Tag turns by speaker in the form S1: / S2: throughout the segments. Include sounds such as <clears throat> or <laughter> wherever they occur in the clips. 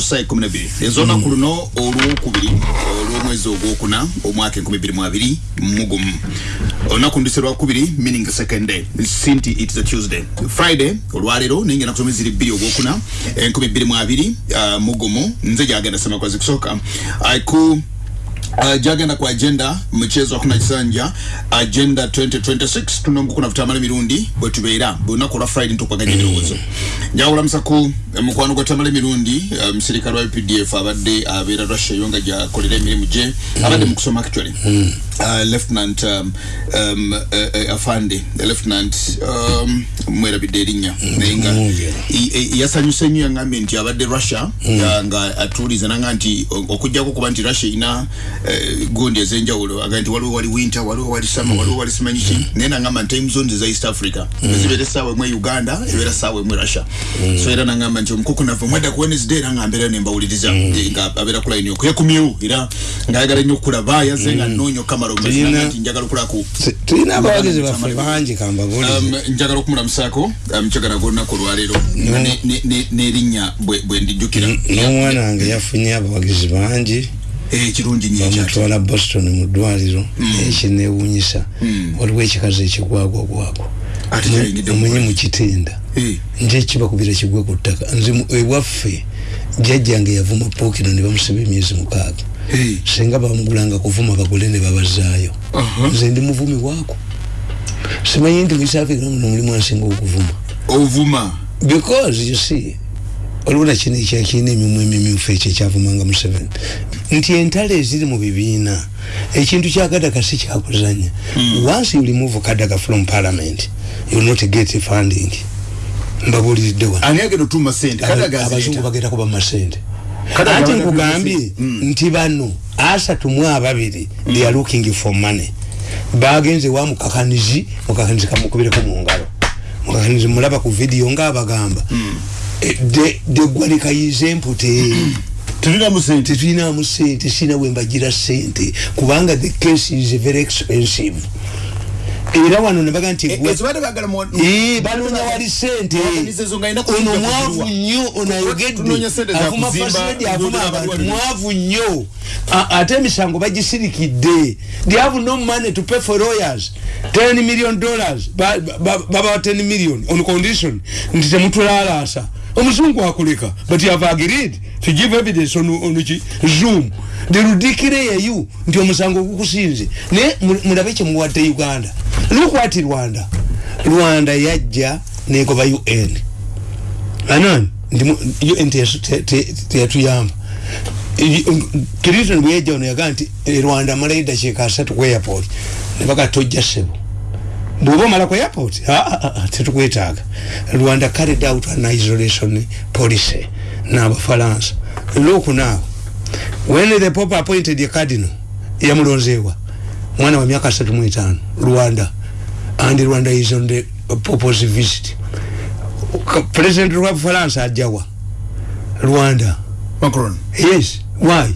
S1: ku saa kumi n'ebiri ez'olunaku luno olwokubiri olw'omwezi ogwokuna omwaka enkumi bbiri mu abiri mu gumu olunaku ndise lwakubiri meaning the second day. Sinti it is a tuesday. Friday olwaleero naye ngenda kusoma eziri bbiri ogwokuna enkumi bbiri mu abiri uh, mu gumu nze gyagenda semakozi kusooka. Ku Uh, jagenda ku agenda mchezo hakuna kisanja agenda 2026 tunongukuna vitamala mirundi bwetubeera bwelunaku olwa friday ntukwaganya ebirowoozo njawulamusa ku eh, mukwano gwa tamala mirundi uh, musirikale wa pdf abadde abeera russia yo nga gyakolera emirimu gye abadde mu kusoma actually. Uh, lieutenant um, um, uh, uh, afande lieutenant um, mwerabidde erinnya naye nga yasanyuse nnyo yangambye nti abadde russia nga- nga atuuliza nanga nti okujjako kuba nti russia eh, gundi ez'enjawulo aga nti waliwo wali winter waliwo wali summer waliwo wali simanyi ki? Naye nangamba nti time zones eza east africa ezibeera essaawa emu e uganda ebeera essaawa emu e russia so era nangamba nti omukuku nave mwedda ku wednesday era nga mbeera nembawuliriza eh, nga abeera ku line yoko yakumyewo era ngaayagala nnyo okulaba yazze nga nnoonya okamala
S2: Tulina-
S1: omazinaga nti njagala okulaku
S2: tulina abawagizi baffe bangi kambagulire
S1: Um, njagala okumulamusaako mukyagala gwolunaku olwaleero. N'erinnya bwe ndijjukira.
S2: N'omwana wange yafunye abawagizi bangi.
S1: Eh, kirungi nnyo ekyati
S2: bamutwala boston mu ddwaliro ekinewunyisa waliwo ekikazi ekigwagwagwagwo
S1: Ate kyayingidde mu
S2: omunye
S1: ggwanga.
S2: mu kitinda
S1: Eh,
S2: nje ekibakubira kigwe ku ttaka. Nze mu- ewaffe jjajjange yavuma pookino ne bamusiba emyezi mukaaga.
S1: Eh,
S2: singa bamugulanga kuvuma bagule ne babazaayo. Nze ndi muvumi waako. Simanyi nti muisafrika muno mulimu ansinga okuvuma.
S1: Ovuma.
S2: Because you see waliwo nakino ekyakirina emimwa emimyufu ekyo ekyavumanga museveni nti entalo eziri mu bibiina ekintu kya kadaga si kyakuzanya once you remove kadaga from parliament you will not get funding. Mbabuliridde wano.
S1: Ani agenda otuma sente
S2: Aba-
S1: kadaga
S2: abazungu
S1: azireeta
S2: bagenda kuba masente.
S1: Kadaga
S2: ate
S1: bagenda
S2: nkugambye
S1: kuba
S2: nti bano asatu mu ababiri they are looking for money. Bagenze wa mukakanizi mukakanizi kamukubireko mu ngalo. Mukakanizi mulaba ku video ngaabagamba Eh, de- de gwalekayize empute <clears throat>
S1: tulinamu sente.
S2: Tetulinamu sente sina wembagira sente. Kubanga the case is very expensive. Era wano nebaga nti
S1: mu
S2: Eh, banoonya wali sente. Ono mwavu nnyo ono ayogedde. avuma fasiredi avuma abantu. mwavu nnyo. Ate emisango bagisirikidde they have no money to pay for lawyers. 10 million dollars. Ba- ba- babawa 10 million on condition. Nti temutulalaasa omuzungu akuleka but you have agreed to give evidence on, on zoom. The ridiculous you nti omusango gukusinze naye mu- mulabe kyemuwadde uganda. Look what rwanda. Rwanda yajja negoba un anan ndi un teyatuyamba clinton bweyajja ono yagaa nti e, rwanda amalayo dakiika asatu ku airport. Nebaga tojja sebo bwoba omala ku airport tetukwetaaga. Rwanda carried out an isolation policy. N'abafalansa now. When the pope appointed a cardinal yamulonzeewa mwana wa myaka asatu mu etaano rwanda and rwanda is on the pope's visit. President wa bufalansa ajjawa rwanda.
S1: Macron.
S2: Yes. Why?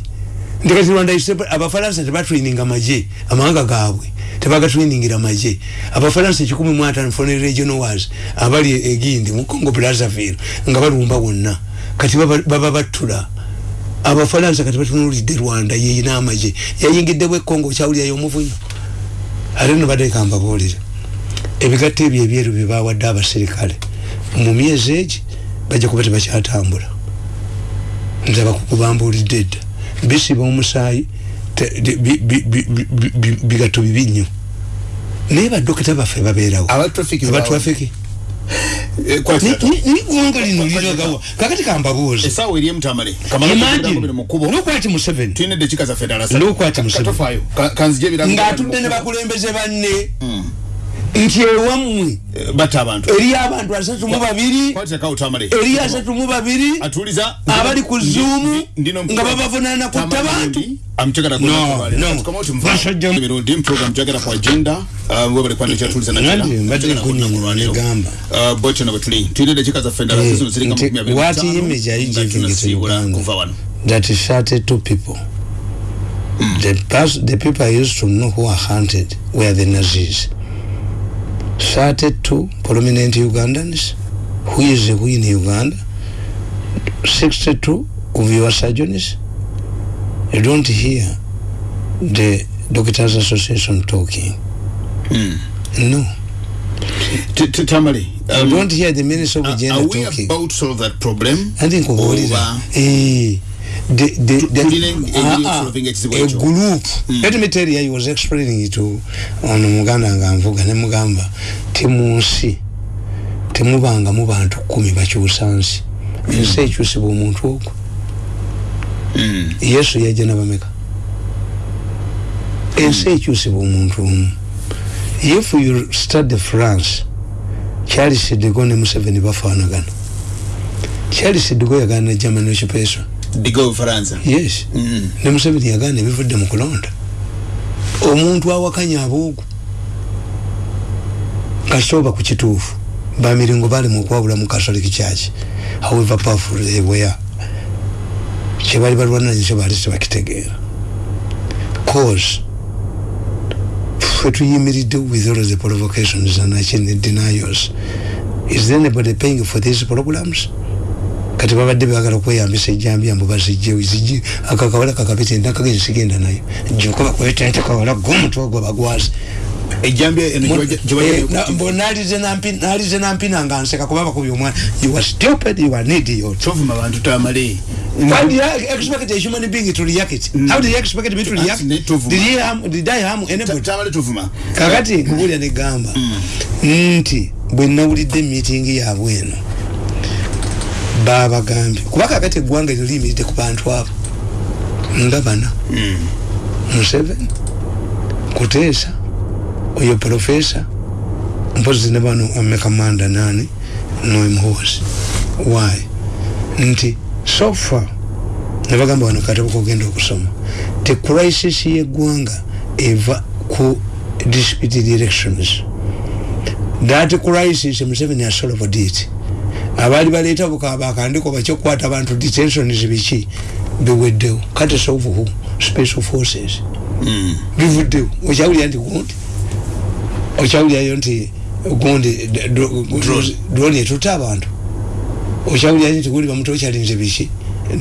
S2: Nti kati rwanda abafalansa tebatraininga maje amawanga gaabwe tebagatrainingira maje abafalansa ekikumi mu ataano foreign regional wars abali egindi mu congo brazzaville nga balumba wonna kati baba battula. Abafalansa kati batunulidde rwanda yeyina amaje yayingiddebwa ekongo okyawulirayo omuvunyo ate no bateeka mbabuulire. Ebigatto ebyo ebyeru byebawadde abaserikale. Mu myezi egi bajja kuba tebakyatambula. Nze abakugu mbuulidde edda bisiba omusaayi te- de- bi- bi- bi- bi- bi- bi- bigatto bibi nnyo naye badokita baffe babeerawo. Abatrafiki
S1: Eh,
S2: nigonga lino liragawa kakati kambabuuzi
S1: essaawa eri emutamale
S2: lukwati museveni
S1: tulina eddakiika zaffe ddala
S2: Lukwati Museveni. ng'atudde ne bakulembeze banne nti ewammwe eriyo abantu. asatu mu babiri eriyo asatu mu babiri
S1: atuliza
S2: abali ku zuumu nga babavunaana kutta bantu
S1: amchagala
S2: No, no. Basajja-
S1: mirundi program jagala ku agenda. Webale kwanda kyatuliza
S2: Nandi, mbadde kunyonyola negamba.
S1: bocho na batuli tulinde dakika zaffe endala zino ziri nga
S2: nti
S1: makumi abiri
S2: what
S1: na ttaano,
S2: image are you
S1: nga
S2: giving to
S1: tunasiibula
S2: Uganda?
S1: kuva wano.
S2: That 32 people. The, pers- the people I used to know who are hunted were the Nazis 32 prominent Ugandans. Who is who in Uganda? 62 of your surgeons you don't hear the doctors association talking.
S1: Mm.
S2: no.
S1: T- t- tamale
S2: you
S1: um,
S2: don't hear the minister of
S1: are,
S2: gender
S1: are we
S2: talking.
S1: about to solve that problem?
S2: Nkubuulira
S1: Oba-
S2: Eh, the- Ah, ah, group. let me tell you i was explaining to ono muganda nga nvuga ne mugamba. Ti mu nsi temubanga mu bantu kumi bakyusa nsi ensi ekyusibwa omuntu ogwo.
S1: Mm.
S2: yesu yajja nabameka. Ensi ekyusibwa omuntu omu. If you study france charles digo ne museveni bafaanagana. Charles digo yagana ne german occupation
S1: digo bufaransa
S2: yes.
S1: Mm.
S2: ne museveni yagana ebivudde mu kulonda. Omuntu awakanya aboogu kasooba ku kituufu bamiringo bali mu kwawula mu catholic church. However powerful they were kyebali balwananye kyo baali tebakitegeera cause ffe tuyimiridde with all the provocations and actually denials. Is there anybody paying for these programs kati babadde bagala okweyambisa ejjambya mbu bazijje ziji akakawala kakapita endakagenzi sigenda nayo joka bakwetente kawala gomutwe
S1: ejjambya eno gye
S2: Eh, nalize nampi- nalize nampina nga nseka kuba bakubye omwana. You are stupid you are an idiot.
S1: Tovuma bantu tamale.
S2: How do you expect a human being to react? How do you expect me to react? Did, he harm, did I harm anybody?
S1: tamale tovuma.
S2: Kakati nkubulya negamba nti bwe nawulidde emitingi yaabwe eno babagambye. Kuba kakati eggwanga eryo liyimiridde ku bantu abo? Nga bana? Museveni? Kuteesa oyo profesa? Mpozi ne bano amekamanda nani noemuhozi why? Nti sofa nebagamba wano katabo kogenda okusoma te crisis yeggwanga eva ku disputed elections. That crisis museveni asolved it abaali baleeta bakandiko bakyokukwata abantu detentions biki? Biweddewo. Kati solve who? Special forces. Bivuddewo. Okyawulira nti gundi? Okyawulirayo nti gundi drone. etutta abantu. Okyawulira nti gundi bamuto okyalinze biki?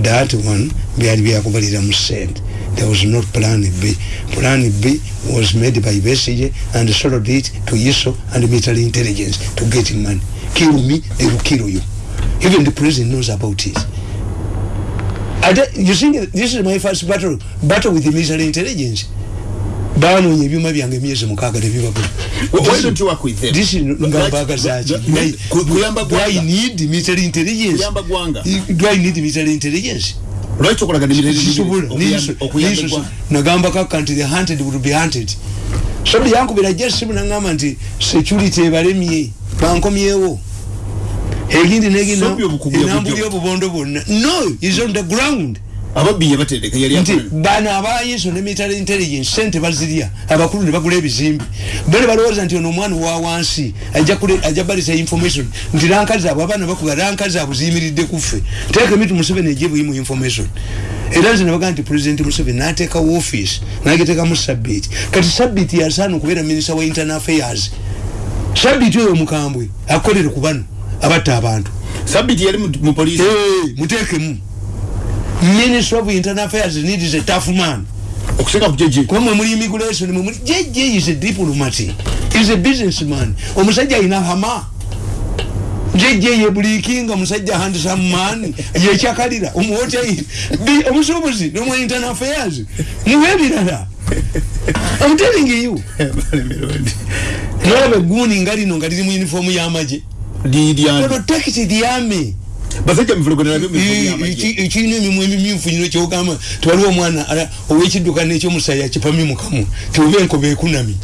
S2: That one byali byakubalira mu sente there was not plan b. Plan b was made by besige and sold it to iso and military intelligence to get money kill me they will kill you. Even the president knows about it. I don't- you think this is my first battle battle with the military intelligence. Banoonya ebyuma byange emyezi mukaaga tebibabula
S1: why don't you work with them?
S2: this is i
S1: gwanga.
S2: need military intelligence. Do i need military intelligence? Nagamba kaka nti the hunted will be hunted. Sobi yankubira jesimu nagamba nti security ebalemye bankomyewo. Egindi neginaenambuli obubondo bwonna. No is on the ground.
S1: Ababbi yabatereka yali
S2: nti bano abayiso ne military intelligence sente bazirya. Abakulu ne bagula ebizimbi bale balowooza nti ono omwana wa wansi ajja balisa information nti rankazi abo abaana bakuga rankazi abo ziyimiridde kuffe teeka emitu museveni ejebuyimu information. Era nze nebagaa nti president museveni nateekawo office nagiteekamu sabbiiti kati sabbiiti yasaana okubeera minister wa internal affairs sabbiiti oyo mukambwe akolere ku bano abatta abantu.
S1: Sabiti yali mu- mu poliisi?
S2: Eh, muteekemu. Minister of internal affairs needs a tough man.
S1: Okusinga ku jeje
S2: kuba mwe muli immigration mwe muli jj is a diplomat is a businessman. Omusajja alina hama. Jj ye bulikinga musajja handsome man yekyakalira omuhoteli Bi- omusuubuzi nomwa internal affairs. Muwe ebirala. I'm telling you <laughs> nolaba egguni nga lino nga liri mu uniform y'amagye.
S1: Lidyani
S2: protect the army
S1: basajja mivulogo nabyo mivulogo
S2: ekirina emimwa emimyufu nyino kyogamba tiwaliwo omwana ala- ow'ekiddukano ekyomusaya kipami mukamu tiwuba enkobe ekunami.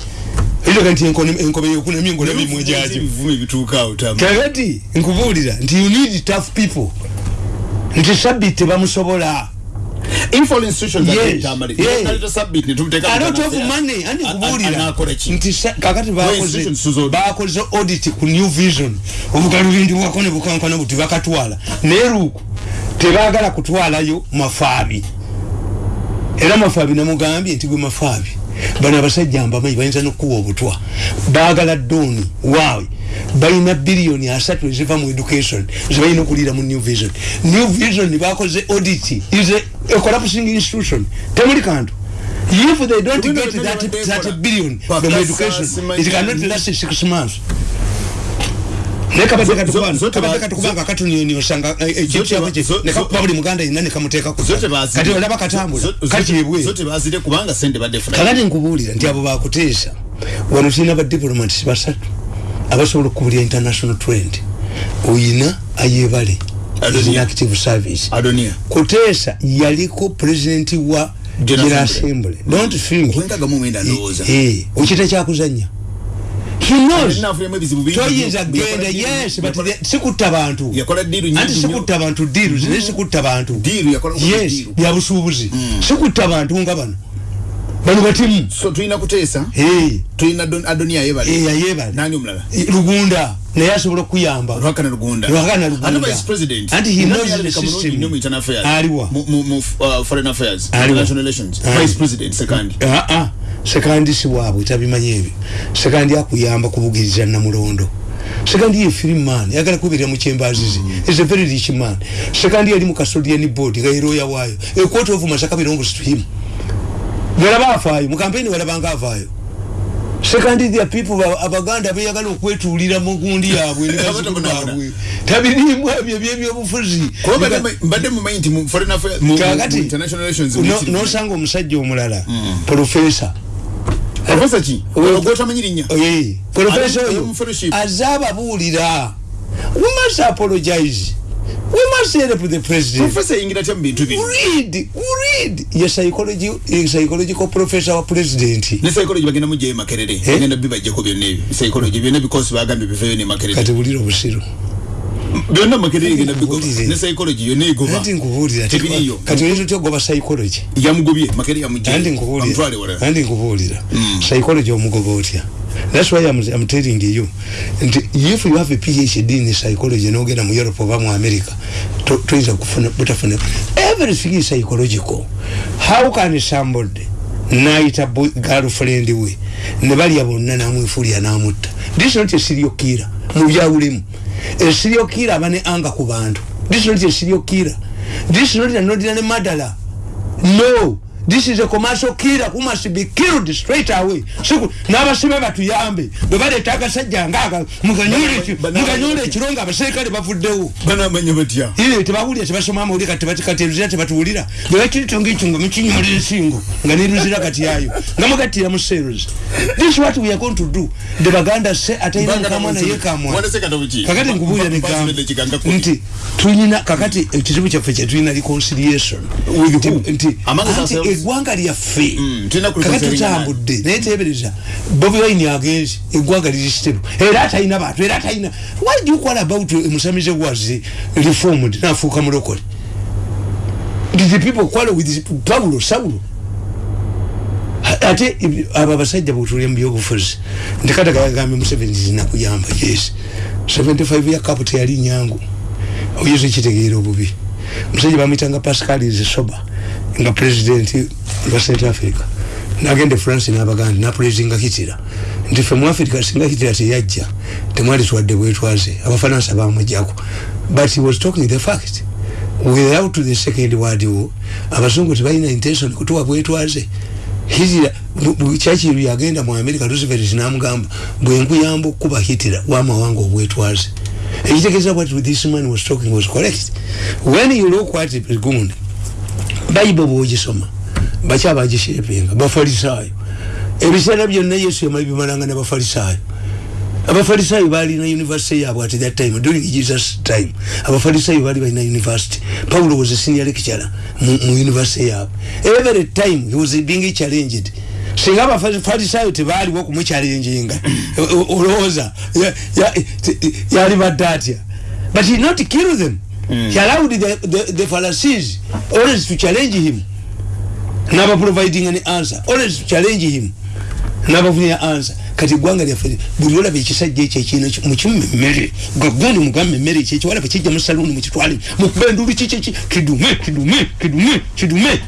S2: Eitoka nti enkono- enkobe yekunami engola mimwe gyakyo
S1: ebivumi bituukaawo tama
S2: kakati nkubuulira nti you need tough people. Nti sabiti tebamusobola
S1: info institutions
S2: Yes, yes.
S1: naleta sabit ne tumuteka
S2: a lot of money.
S1: Anakola ki
S2: nti kakati bakoze bakoze audit ku new vision. Obugalubindi bwako ne bukankana buti bakatwala. Naye luuku tebagala kutwalayo mafaabi. Era mafaabi namugambye nti gwe mafaabi bano abasajja mbamanyi bayinza nokuwa obutwa. Bagala dooni waawe. Balina biliyoni asatu eziva mu education zebalina okulira mu new vision. New vision bakoze audit is a, collapsing institution. Temuli kantu. If they don't get that, that billion from education it cannot last six months ekintu
S1: Zote ba-
S2: kyabwe
S1: zo-
S2: nekakuba buli muganda yenna nekamuteeka ku
S1: zote bazire
S2: kati olaba katambula
S1: Zo- zo-
S2: kakyebwe
S1: zote bazire kubanga sente badde funa
S2: kakati nkubuulira nti abo bakuteesa wano tulina badiplomats basatu abasobola okukubulya international trend. Oyina ayebale active service. Kuteesa yaliko president wa
S1: General Assembly.
S2: don't think okita kyakuzanya he knows
S1: Nafuyemu ebizibu bingi
S2: toyinza genda yes sikutta bantu. Anti sikutta bantu diiru zine sikutta bantu. Yes byabusuubuzi sikutta bantu nga bano. Bano batimu.
S1: So tulina kuteesa tulina Adon- adonia yebale
S2: lugunda. Naye asobola okuyamba
S1: lwakana lugunda.
S2: Anti he knows the system. Aliwa.
S1: mu uh, foreign affairs. International relations. Vice president second.
S2: Ah, ah, sekandi si bwabwe tabimanyi ebyo sekandi akuyamba kubugiriza namulondo. Sekandi ye free man yagala kubirira mu kyembazizi is a very rich man. Sekandi yali mu custodian board nga yeroya waayo. A court of masaka belongs to him. Walaba afaayo mu kampeni walabanga avaayo sekandi the people ba- abaganda beyagala okwetuulira mu gundi yaabwe ne bazzukulu baabwe. Tabirimu ebyo ebyebyobufuzi
S1: kuba mbadde- mumanyi nti mu foreign affairs mu- mu
S2: kakati
S1: mu international relations
S2: nosanga omusajja omulala profesa
S1: professor ki
S2: Oyo-
S1: gwotamanyi linnya.
S2: Eh, profesa oyo
S1: fellowship.
S2: aze ababuulira. We must apologize. We must help the president.
S1: Professor yingira tya mu bintu bino
S2: read read. Ye psychology ye psychological professor wa president.
S1: Ne psychology bagenda mugyayo makerere. Bagenda bibajjako byonna ebyo. Psychology byonna bikosi bagambye biveyo ne makerere.
S2: Kati bulira obusiru
S1: byonna makerere genda bigoba
S2: Nkubuulire.
S1: ne psychology yonna egoba
S2: anti nkubuulira
S1: tebiriyo
S2: kati oyinza otya ogoba psychology?
S1: Yamugobye makerere yamugyayo
S2: andi nkubuulira
S1: amutwale wala.
S2: Andi nkubuulira psychology omugoba otya? That's why I'm, I'm telling you. Nti if you have a phd in psychology nogenda mu europe oba mu america to- toyinza kufuna butafuna everything is psychological. How can somebody nayita boy- girlfriend we ne balya bonna namwefulya namutta? This is not a serial killer. Mu byawulimu a serial killer aba ne anga ku bantu this is not a serial killer this is not an ordinary murderer no this is a commercial killer. Who must be killed straight away? Siku n'abasibe batuyambe bwe baleeta agasajja ngaaga muganyule
S1: Bana-
S2: muganyule ekiro nga abaserikale bavuddewo
S1: banamanya batya
S2: ire tebawulira tebasoma amawulire kati tebati- kati eruzira tebatuwulira. Bwe bakiritonga ekyo nga mukinyumulira ensingo nga neruzira kati yayo nga mugattira mu seros this is what we are going to do. The baganda se mukamwa naye kamwa.
S1: Wandese katobu ki?
S2: kakati nkubuulira negamba
S1: ba- kiganga kumi.
S2: nti tulina kakati ekizibu kyaffe kyetulina reconciliation. Nti- eggwanga lyaffe.
S1: Mm,
S2: kakati
S1: kureconciling
S2: tutambudde naye tebereza bobi wine agenzi eggwanga liri stable era atalina bantu era atalina why do you call about musamize was reformed nafuuka mulokole did the people quarrel with paulo saulo? Ate ibi- abo abasajja bwetulya mu byobufuzi nti katagayagambye museveni zinakuyamba yes. 75 ya kapu teyali nyangu. Oyinza ekitegeera obubi. Musajja bamwitanga pascal zisoba nga president wa central africa. Nagenda france nabaganda napulezinga hitira nti fe mu africa singa hitira teyajja temwali twadde bwetwaze abafaransa bamujjako but he was talking the fact without the second world war abazungu tebalina intention kutuwa bwetwaze hitira kyakiru yagenda mu america roosevelt namugamba bwenkuyamba okukuba hitira wamawanga obwetwaze ekitegeeza what this man was talking was correct. When you look at gundi bayibo bwogisoma bakya bagishepinga bafalisaayo. Ebiseera byonna yesu yamala bimalanga nabafalisaayo abafalisaayo balina university yaabwe at that time during jesus time. Abafalisaayo bali balina university paulo was a senior lecturer mu, university yaabwe. Every time he was being challenged. Singa abafalisaayo tebaaliwo okumuchallenginga olowooza ya- ya- yali badde atya? But he not kill them mm. he allowed the, the, the pharisees always to challenge him. Naba providing an answer. Always to challenge him. Nabafunira answer. Kati eggwanga lyaffe buli olaba ekisajja ekyo ekina mukimu emmere gagundi mugambe emmere ekyo ekiwalaba kijja mu saluuni mukitwale mukuba endulu kikiki kidume kidume kidume kidume.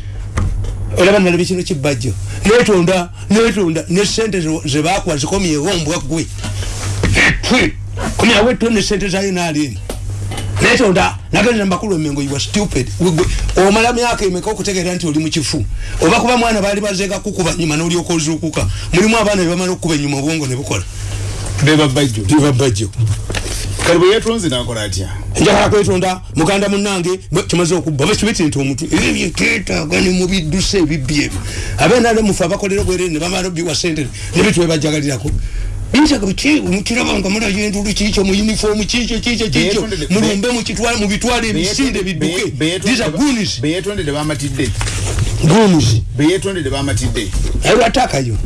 S2: Olaba nalaba kino kibajjo netonda netonda ne sente ze- zebakuwa zikomyewo mbwa gwe Twe, kumyawe tone sente zayo nalini netonda nagendera mbakulu emengo you are stupid. Omala myaka emeka okutegeera nti oli mukifu oba kuba mwana baali bazeeka kukuba nyuma nolyoka ozuukuka? Mulimu abaana bebamala okukuba enyuma obwongo ne bukola.
S1: Kale bwe yeetonze nakola atya?
S2: Njagala kwetonda muganda munange bwe kimaze okubba oba kibiti nti omuntu ebyo twetaaga ne mubidduse ebibbi ebyo. Abenale mufe abakolera obwerere ne bamala obbiwa sente nebitwebajagalirako binsaga biki mukiraba nga mulayo endulu kiikyo mu uniform kiikyo kiikyo kiikyo
S1: Beyetondere-
S2: mulumbe mukitwale mubitwale ebisinde bidduke. these are goonies
S1: beyetondere bamatidde
S2: goonies
S1: beyetondere bamatidde
S2: lwatakayo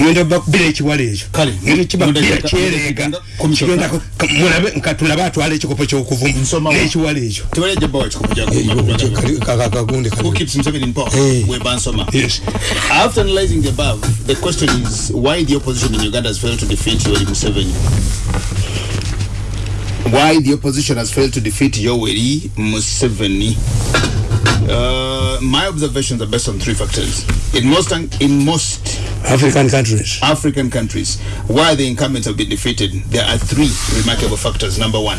S2: ngenda bakubira ekiwala ekyo
S1: Kale,
S2: ngenda kibakubira
S1: ngenda-
S2: kyereega
S1: ngenda- komisyo-
S2: kigenda ku- ka- mulabe nka tulabe atwala ekikopo kyokuvuma
S1: Nsoma wa-
S2: n'ekiwala ekyo
S1: tebali ajja bawa ekikopo
S2: kakagunde
S1: Who keeps Museveni in power?
S2: Hey.
S1: We Bansoma.
S2: Yes.
S1: After analyzing the above, the question is why the opposition in Uganda has failed to defeat Yoweri Museveni. Why the opposition has failed to defeat Yoweri Museveni. Uh, my observations are based on three factors. In most in most
S2: african countries
S1: African countries where the incumbents have been defeated, there are three remarkable factors. Number one,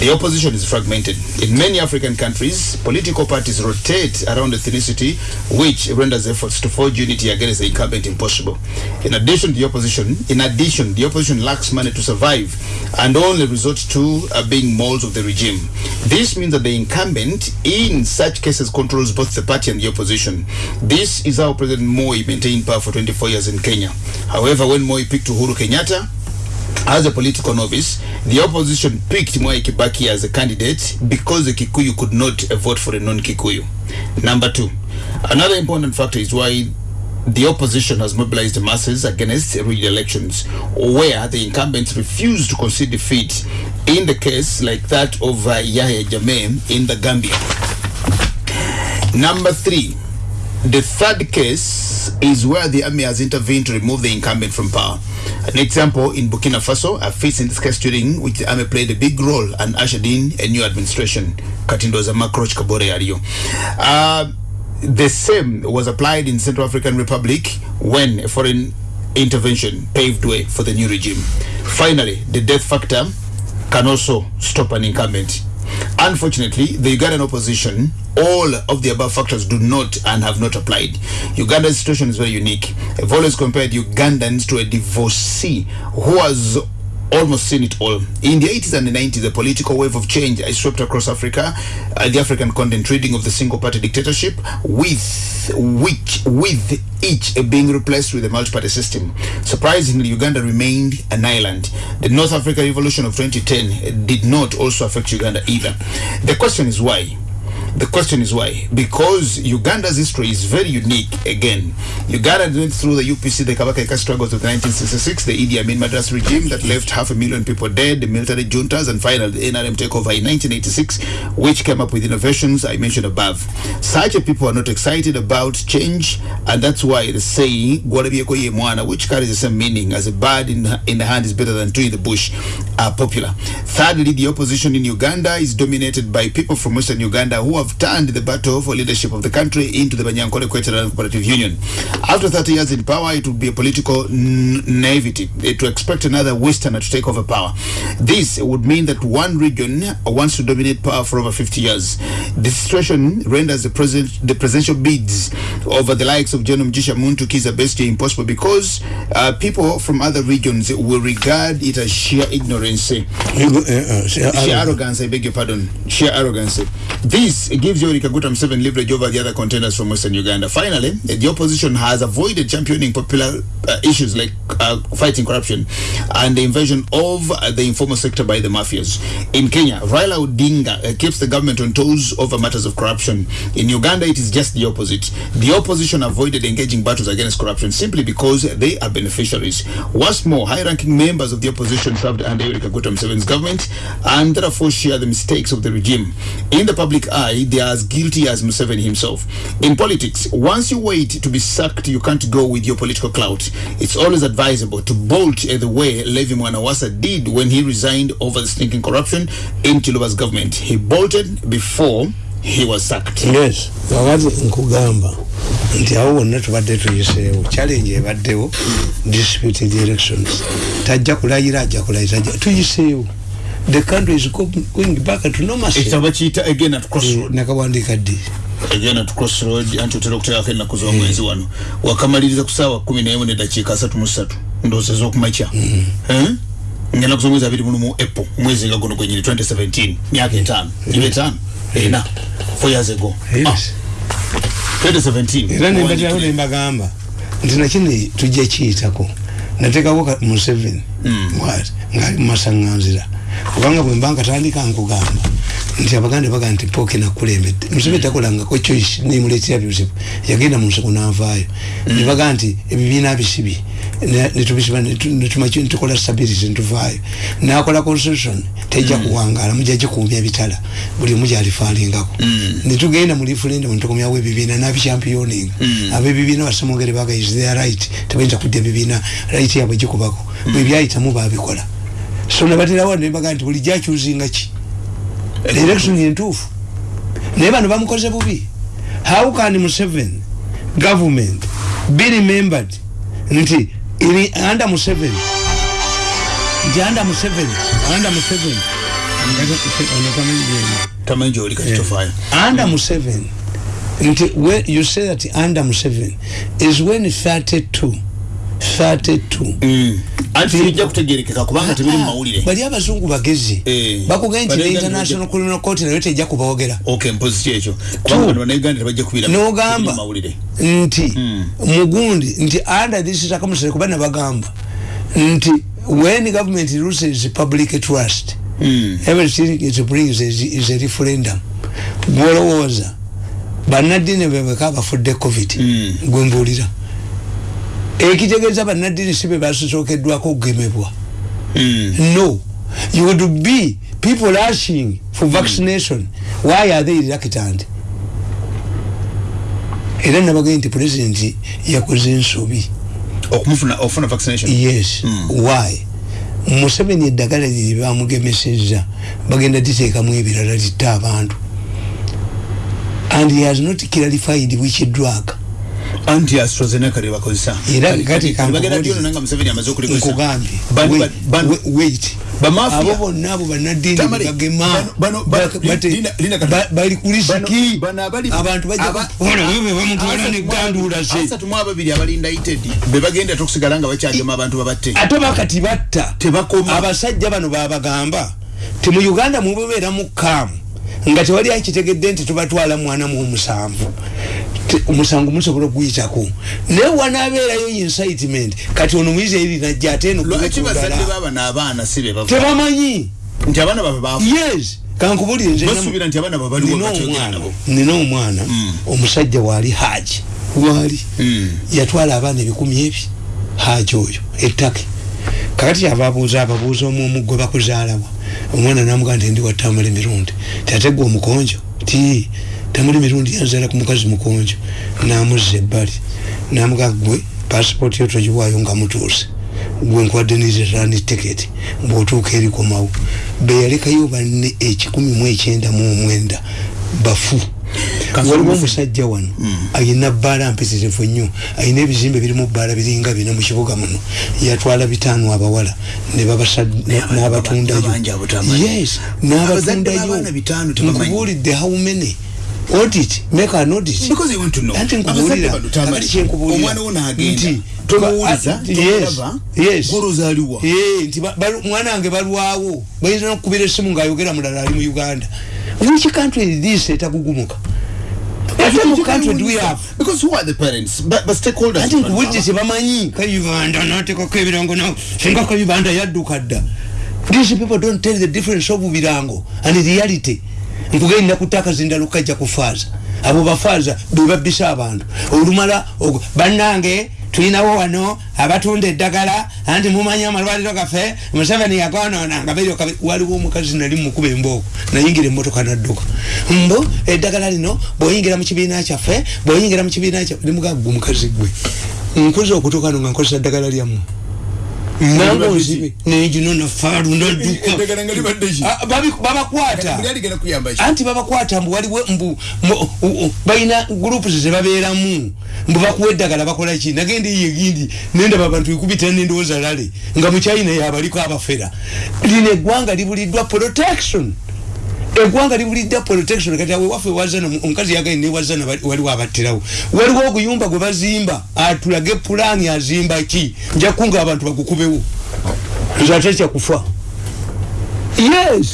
S1: the opposition is fragmented. In many African countries, political parties rotate around ethnicity, which renders efforts to forge unity against the incumbent impossible. In addition, the opposition, in addition, the opposition lacks money to survive and only resort to uh, being molds of the regime. This means that the incumbent, in such cases, controls both the party and the opposition. This is how President Moi maintained power for 24 years in Kenya. However, when Moi picked Uhuru Kenyatta, as a political novice, the opposition picked Mwai Kibaki as a candidate because the Kikuyu could not vote for a non-Kikuyu. Number two, another important factor is why the opposition has mobilized the masses against re-elections, where the incumbents refused to concede defeat in the case like that of uh, Yahya Jammeh in the Gambia. Number three, the third case is where the army has intervened to remove the incumbent from power. An example in Burkina Faso, a feat in this case during which the army played a big role and ushered in a new administration. Katindoza Makroch Kabore Ario. Uh, the same was applied in Central African Republic when a foreign intervention paved way for the new regime. Finally, the death factor can also stop an incumbent. Unfortunately, the Ugandan opposition, all of the above factors do not and have not applied. Uganda's situation is very unique. I've always compared Ugandans to a divorcee who has almost seen it all. In the 80s and the 90s, a political wave of change swept across Africa, uh, the African continent, treating of the single-party dictatorship, with which with each being replaced with a multi-party system. Surprisingly, Uganda remained an island. The North Africa Revolution of 2010 did not also affect Uganda either. The question is why? The question is why? Because Uganda's history is very unique again. Uganda went through the UPC, the Kabaka struggles of 1966, the Idi Amin Madras regime that left half a million people dead, the military juntas, and finally the NRM takeover in 1986, which came up with innovations I mentioned above. Such a people are not excited about change, and that's why the saying, "Gwarabieko ye mwana," which carries the same meaning as a bird in, in the hand is better than two in the bush, are popular. Thirdly, the opposition in Uganda is dominated by people from Western Uganda who have turned the battle for leadership of the country into the Banyankole Queteran Cooperative Union. After 30 years in power, it would be a political naivety eh, to expect another Westerner to take over power. This would mean that one region wants to dominate power for over 50 years. This situation renders the, president, the presidential bids over the likes of General Mjisha Muntu Kiza Bestie impossible because uh, people from other regions will regard it as sheer ignorance. eh, sheer arrogance, I beg your pardon, sheer arrogance. This gives Yoweri Kaguta Museveni leverage over the other contenders from Western Uganda. Finally, the opposition has avoided championing popular uh, issues like uh, fighting corruption and the invasion of uh, the informal sector by the mafias. In Kenya, Raila Odinga uh, keeps the government on toes over matters of corruption. In Uganda, it is just the opposite. The opposition avoided engaging battles against corruption simply because they are beneficiaries. What's more, high-ranking members of the opposition served under Yoweri Kaguta Museveni's government and therefore share the mistakes of the regime. In the public eye, they are as guilty as Museveni himself. In politics, once you wait to be sacked, you can't go with your political clout. It's always advisable to bolt uh, the way Levi Mwanawasa did when he resigned over the stinking corruption in Chiluba's government. He bolted before he was sacked.
S2: yes nti awo wonna tubadde tuyiseewo challenge ebaddewo disputed elections tajja kulayira ajja kulayira tuyiseewo the country is go- going back to normalcy.
S1: Ekitabo bakiyita again at
S2: Eh,
S1: crossroad
S2: nakawandiika ddi?
S1: Again at crossroad anti otera okuteekako ennaku z'omwezi wano. Wakamaliriza ku saawa kumi n'emu neddakiika asatu mu ssatu ndowooza ez'okumakya Eh? nga ennaku z'omwezi abiri mulumu apple. Omwezi nga guno gwenyini 2017 myaka etaano. Giba etaano. Ena. Four years ago.
S2: Yes.
S1: Ah, 2017
S2: era nembatirawo nembagamba nti nakino tujja kiyitako. Natekako ka- museveni. What? ngaali mumasaŋŋanzira kubanga bwe mba nkatandika nkugamba nti abaganda baga nti pooke nakulembedde museveni takolangako choice nemuleetera bizibu yagenda mu nseko n'avaayo. Nebaga nti ebibiina bisibi ne- netubisiba netukola stability netuvaayo nakola constitution tejja kuwangala mujja gikuumya ebitala buli omu gyalifaalingako. Netugenda mu referendum netukomyawo ebibiina nabichampioning abebibiina basamongere baga is their right? Tebayinza kudda ebibiina right yabwe gikubako bwebyayitamu babikola so nabaterawo nebaga nti buli gyakyuzinga ki? Election entuufu naye bano bamukoze bubi. How can Museveni government be remembered? Nti iri under Museveni. Nti under Museveni under Museveni.
S1: Tamanyi gyoli kati tofaayo
S2: under Museveni. Nti when you say that under Museveni is when 32 32
S1: anti tebijja kutegerekeka kubanga tebiri mu mawulire
S2: bali abazungu bagezi.
S1: Eh.
S2: bakugenyi nti the international criminal court nayo tejja kubawogera.
S1: Ok mpozi kyekyo
S2: nogamba nti mugundi nti under this circumstance kuba nabagamba nti when government loses public trust everything it brings is, is a referendum. Gwolowooza bannaddiini bebeka bafudde covid gwembuulira ekitegeeza bannaddiini si be basookeddwako okugemebwa. No. You would be people rushing for vaccination. Why are they reluctant? Era nabagee nti pulezidenti yakoze ensobi.
S1: Ofuna vaccination?
S2: Yes. Why? Museveni eddagala liri bamugemeseza bagenda diteekamu ebirala litte abantu. And he has not clarified which drug
S1: anti astrazeneca lyebakozesa
S2: era kati
S1: bagenda dyono nanga museveni amaze okulikozesa
S2: nkugambye
S1: Bano-
S2: wait,
S1: bano-
S2: wait, wait.
S1: Bamafia.
S2: abo bonna abo bannaddiini
S1: Tamale,
S2: bagema.
S1: bano-
S2: Ba- bate-
S1: Kato.
S2: ba- bali ku lisiki
S1: Bano- bano abali-
S2: abantu bajja
S1: aba-
S2: kupola bwe bamutwala negandula se
S1: asatu mu ababiri abali indicted be bagenda tokusigala nga bakyagema abantu babatte.
S2: Ate bakati batta.
S1: Tebakoma.
S2: abasajja bano babagamba ti mu uganda mubebeera mu kaamu nga tewali akitegedde nti tubatwala mwana mu omusanvu. Te- omusango musobola okuyitako. Naye wanaabeerayo incitement kati ono muyizi eri najja ate eno
S1: lwaki bazadde
S2: kubekudala
S1: baba n'abaana si be bava?
S2: Tebamanyi?
S1: Nti abaana babe bafu
S2: yes kankubulire nze namu-
S1: basuubira nti abaana babe baliwo
S2: nina
S1: bakyogera
S2: omwana omwana. Omusajja waali haji. Waali. Yatwala abaana ebikumi ebi haji oyo ettake. Kakati yava abuuza ababuuza omu omu gwe bakuzaalawa omwana namugaa nti ndi wattamula emirundi tiategwa omukonjo? Ti tamuli mirundi yanzaala ku mukazi mukonjo namuzza ebbali. Namugaa gwe pasipooti yo togiwaayo nga mutuuse. Gwe nkwadde nizerani tiketi bw'otuuka erikomawo beyalekayo banne ekikumi mu ekyenda mu omwenda bafu. Waliwo omusajja wano ayina bbaala mpitirivu nnyo ayina ebizimbe birimu bbaala biringa bina mu kibuga muno. Yatwala bitaano abawala n'abatundayo. yes n'abatundayo. nkubuulidde how many audit make an audit
S1: because they want to know.
S2: Anti
S1: abazadde
S2: nkubuulira.
S1: bano tamanyi.
S2: kakati kyenkubuulira
S1: omwana wo n'agenda
S2: nti
S1: tomuwuliza
S2: Ah, yes, yes.
S1: gwolozaliwa
S2: Eh, nti ba- balu- mwana wange balwawo. Bayinza nokukubira essimu ng'ayogera mulala ali mu uganda. Which country is this etagugumuka ate mu country do we have?
S1: Because who are the parents? But, but stakeholders.
S2: Ati nkubuulire tebamanyi. Kayibanda natekako ebirango nawe singa kayibanda yadduka dda. These people don't tell the difference of birango and reality nkugenda kutaka zindala okajja kufaaza abo bafaaza be babbisa abantu. Olumala bannange tulinawo wano abatunda eddagala anti mumanyi amalwaliro gaffe museveni yagonoona nga beri waliwo omukazi nali mukuba embooko nayingira emmotoka nadduka. Mbo eddagala lino bw'oyingira mu kibiina kyaffe bw'oyingira mu kibiina kyaffe nimugaa gwe omukazi gwe. Nkuza okutuuka no nga nkozesa ddagala lyammwe nange onzibe nenjino nafaalu nadduka Ah, babakwata anti babakwata mbu waliwo mbu mu- balina groups zebabeeramu mbu bakuwa eddagala bakola ki nagenda eyo egindi nendaba abantu ekubita nendowooza lale nga mukyayina yabaliko abafera lino eggwanga libuliddwa protection eggwanga libuliddwa protection kati awe waffe wazana omukazi yagaye newazana waliwo abattirawo. Waliwo oguyumba gwe bazimba. Atulage pulaani azimba ki? Nja kunga abantu bagukubewo. Nze ate kyakufa yes!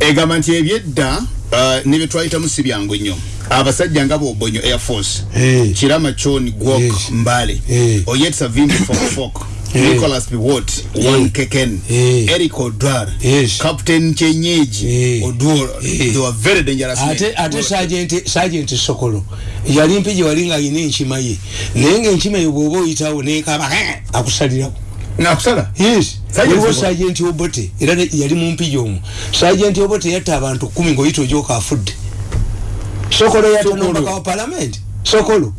S1: Egamba nti ebyedda uh, ne bye twayitamu si byangu nnyo. Abasajja nga bobonyo air force
S2: Eh.
S1: kirama chon gwok
S2: Yes.
S1: mbale
S2: Eh.
S1: oyetsa vimbi fokfok
S2: Eh.
S1: Nicholas biwot wan
S2: Eh.
S1: keken
S2: Eh.
S1: eric odwar
S2: Yes.
S1: captain chenyeji
S2: Eh.
S1: odur
S2: Eh.
S1: they were very dangerous men.
S2: ate ate sergeant sergeant sokolo yali mpiji wali nga alina enkima ye naye nga enkima ye bwoba oyitawo nekaba akusalirawo
S1: nakusala
S2: yes
S1: Sergeant
S2: waliwo
S1: Sokolo.
S2: sergeant obote era ne- yali mu mpiji omwo sergeant obote yatta abantu kumi ojoka afudde sokolo yatta
S1: Sokolo.
S2: nombaka wa parliament sokolo abi-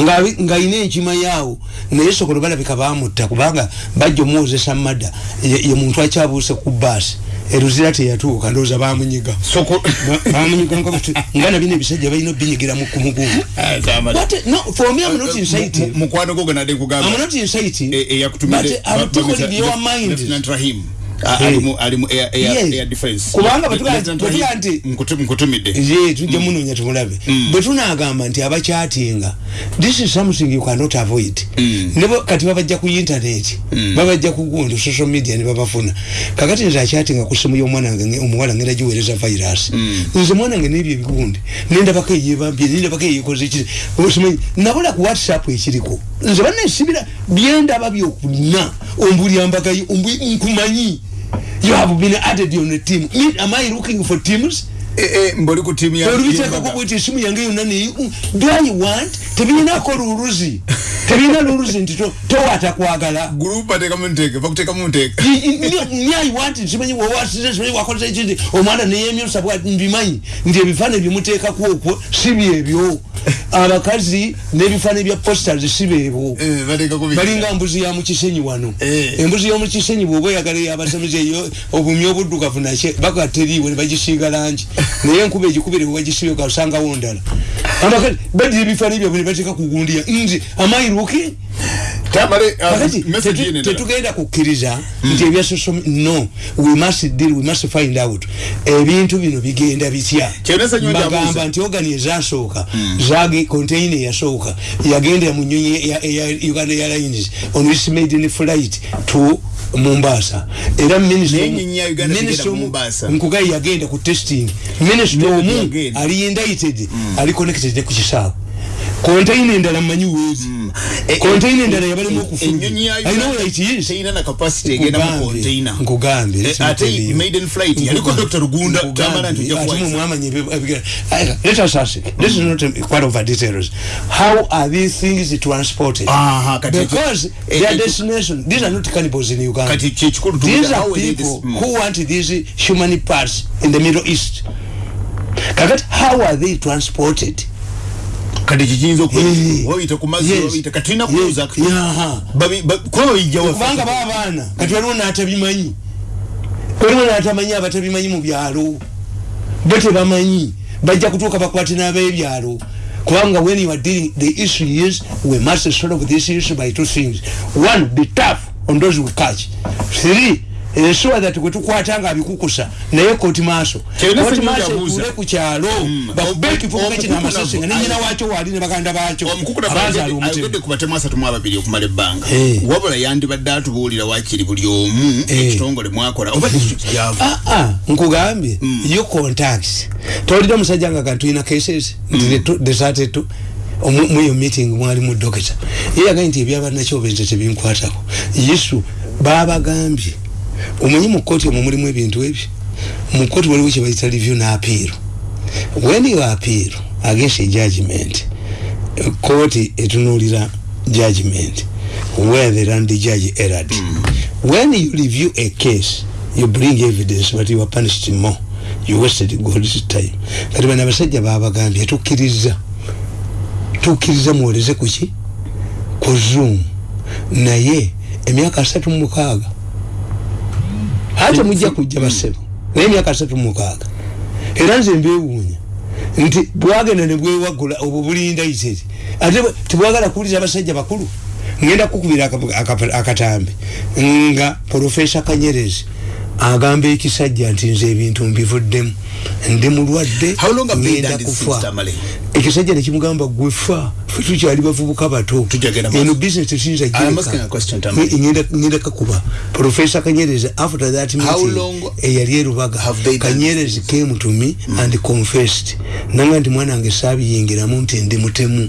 S2: ng'alina enkima yaawo. Naye sokolo balabika bamutta kubanga bajja omuwozesa madda ye muntu akyabuuse ku baasi eruzira teyatuuka ndowooza bamunyiga
S1: soko
S2: Ba- bamunyiga nga bati- nga nabino ebisajja balina obinyigiramu ku mugumu <laughs>
S1: Ah,
S2: Kubanga
S1: Rahim
S2: nti-
S1: nkutu- nkutumidde
S2: ye tujja munoonya tumulabe. Bwe tunagamba nti abakyatinga this is something you cannot avoid. Nebo kati babajja ku internet babajja ku gundi social media ne babafuna. Kakati nze akyatinga ku simu y'omwana wange nge- omuwala ngenda giweereza virus. Nze mwana wange n'ebyo ebigundi nendabako eyebambye nendabako eyekoze kiri osimanyi nabula ku whatsapp ekiriko nze bannesibira byendaba byokuna. Ombulyambagayo nkumanyi you have been added on a team. Me, am i looking for teams?
S1: Eh, eh, mboli ku tiimu ya
S2: olubiteekako bweti esimu yange yonna neyi do i want? Tebirinako luluzi tebirina luluzi nti to- towata kwagala
S1: group batekamu nteeke bakuteekamu nteeke
S2: nyai wanti nsimanyi wowasize simanyi wakoze ekindi omwana neyemyosa bwa mbimanyi nti ebifaananyi byemuteekaku okwo si byebyo abakazi n'ebifaananyi bya posters si beebo
S1: Eh,
S2: balinga mbuzi ya mukisenyi wano.
S1: Eh.
S2: embuzi yomukisenyi bwoba oyagala yabasamize eyo obumi obuddugavu nakye bagateriiwe nebagisiiga langi. <laughs> Naye enkuba egikubire webagisibye okasangawo ndala amakazi badira ebifaananyi byabwe nebateeka kugundiya. Nzi amairuki
S1: tamale uh,
S2: kakati
S1: message
S2: tetu-
S1: yene ndala.
S2: tetugenda kukkiriza nti ebya social no we must deal we must find out. Ebintu bino bigenda bitya? Mbagamba
S1: njabuuza.
S2: nti ogani ezasooka zage container eyasooka yagendera mu nyonyi ya- uganda airlines on its maiden flight to mombasa. Era minister
S1: Naye
S2: omu- nkugayi yagenda ku testing. Minister
S1: Naye
S2: omu
S1: yagenda.
S2: ali indicted ali connected ne ku kisaawe container endala mmanyi weezi container endala yabalimu
S1: ennyonyi ya
S2: okufuluma i know where it is.
S1: teyina na capacity egenda mu container.
S2: Nkugambye.
S1: Ate maiden flight yaliko Dr. Rugunda tamala nti ojja kuwasa.
S2: mumwamanya let us ask this is not a part of our details. How are these things transported?
S1: Aha, kati-
S2: because their destination these are not cannibals in uganda.
S1: kati kyekikulu
S2: these
S1: tubuuza,
S2: are
S1: how we did
S2: people
S1: this. Mm.
S2: who want these human parts in the middle east. Kakati how are they transported
S1: kati kikiyinza
S2: Eh,
S1: okuyita ku mazzi wabiyita kati
S2: yes,
S1: kubuuza kuba
S2: kubanga baabaana kati waliwo n'atabimanyi. Waliwo n'atamanyi abatabimanyi mu byalo. Bo tebamanyi. Bajja kutuuka bakwate n'ab'ebyalo. Kubanga when you are dealing the issue is we must solve this issue by two things. One be tough on those we catch. Three ensure that gwe tukwata nga abikukusa naye koti maaso
S1: Kyonna
S2: koti
S1: ffenna
S2: maaso
S1: yabuuza.
S2: ekule ku kyalo bakube ekifuko kino amasasi nga nenyina wakyo waali ne baganda bakyo abazaala omutima
S1: omukukulaayogedde ku batemu asatu mu ababiri okumala ebbanga.
S2: Eh.
S1: wabula yandibadde atubuulira wakiri buli omu
S2: Eh.
S1: ekitongole mwakola. Oba district gyava
S2: Ah, ah, nkugambye yo contacts. Tolira omusajja nga kantu ina cases. Nti desate muyo meeting mwali mu dokita ye yagaye nti ebyabannakyobenze tebinkwatako yesu babagambye omanyi mu kooti omwo mulimu ebintu ebyo mu kooti waliwo kyebayita review n'apiiro when you appeal against a judgment kooti etunuulira judgment where the land judge erred. When you review a case you bring evidence but you are punished more. You wasted god's time. Kati bano abasajja babagambye tukkiriza. Tukkiriza muwoleze kuki ku zoom. Naye emyaka asatu mu mukaaga ate mujja kujja basebo naye emyaka asatu mu mukaaga. Era nze mbewuunya nti bwagenda ne bwewagula obwo bulinda iseri ate bwe- tebwagala kuwuliriza abasajja bakulu? Ngenda kukubira aka- aka- akatambi. Nga profesa kanyerezi agamba ekisajja nti nze ebintu mbivuddemu. Ndi mulwadde ngenda kufa. Ekisajja nekimugamba gwefa fe tukyali bavubuka bato. Eno business tesinza
S1: Tamale.
S2: ngenda kakuba. Profesa kanyerezi after that meeting eyali erubaga
S1: have they done
S2: kanyerezi came to me and confessed. Nanga nti mwana wange saabiyingiramu nti ndi mutemu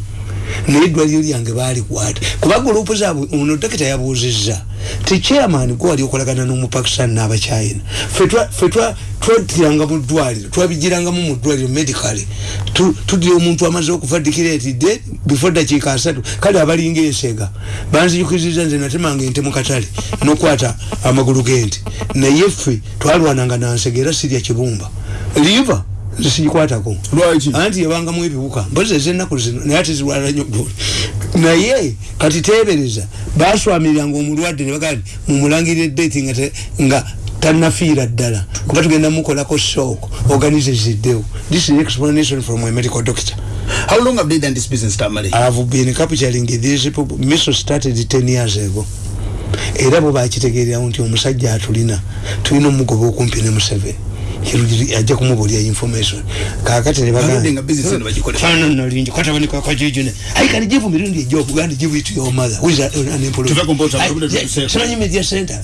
S2: naye eddwaliro lyange baalikwata kuba gurupu zaabwe ono dokita yabuuzizza ti chairman gwe wali okolagana n'omupakistan n'abachina? Ffe twatiranga mu ddwaliro twabigirangamu mu ddwaliro medically. Tudira omuntu amaze okufa dikiretidde before dakiika asatu kale abalinga ensega banzijukizizza nze natemanga ente mu katale nokwata amagulu g'ente. Naye ffe twalwananga nansega era sirya kibumba. Liva nze sigikwatako
S1: Lwaki?
S2: anti yabangamu ebiwuka mpozi ezennaku zino naye ate zirwala dduli naye kati teebereza baswamiriranga omulwadde ne bagaa mumulangirire date nga nga tanafiira ddala kuba tugenda mukolako shock organize ziddewo this is explanation from a medical doctor
S1: How long have they done this business, Tamale?
S2: I've been capturing these people. Miso started 10 years ago. Era bo bakitegeererawo nti omusajja atulina tulina omugoba okumpi ne Museveni ajja kumubulya information. Kakati ne
S1: Baludde nga business eno bagikole.
S2: fana nalingi kwatabani kwa kwajujune i can give mirundi job gandi give it to your mother. Who is unemployed?
S1: Tuve kumpota,
S2: I-
S1: tuve
S2: yeah,
S1: tutuseko.
S2: simanyi media center.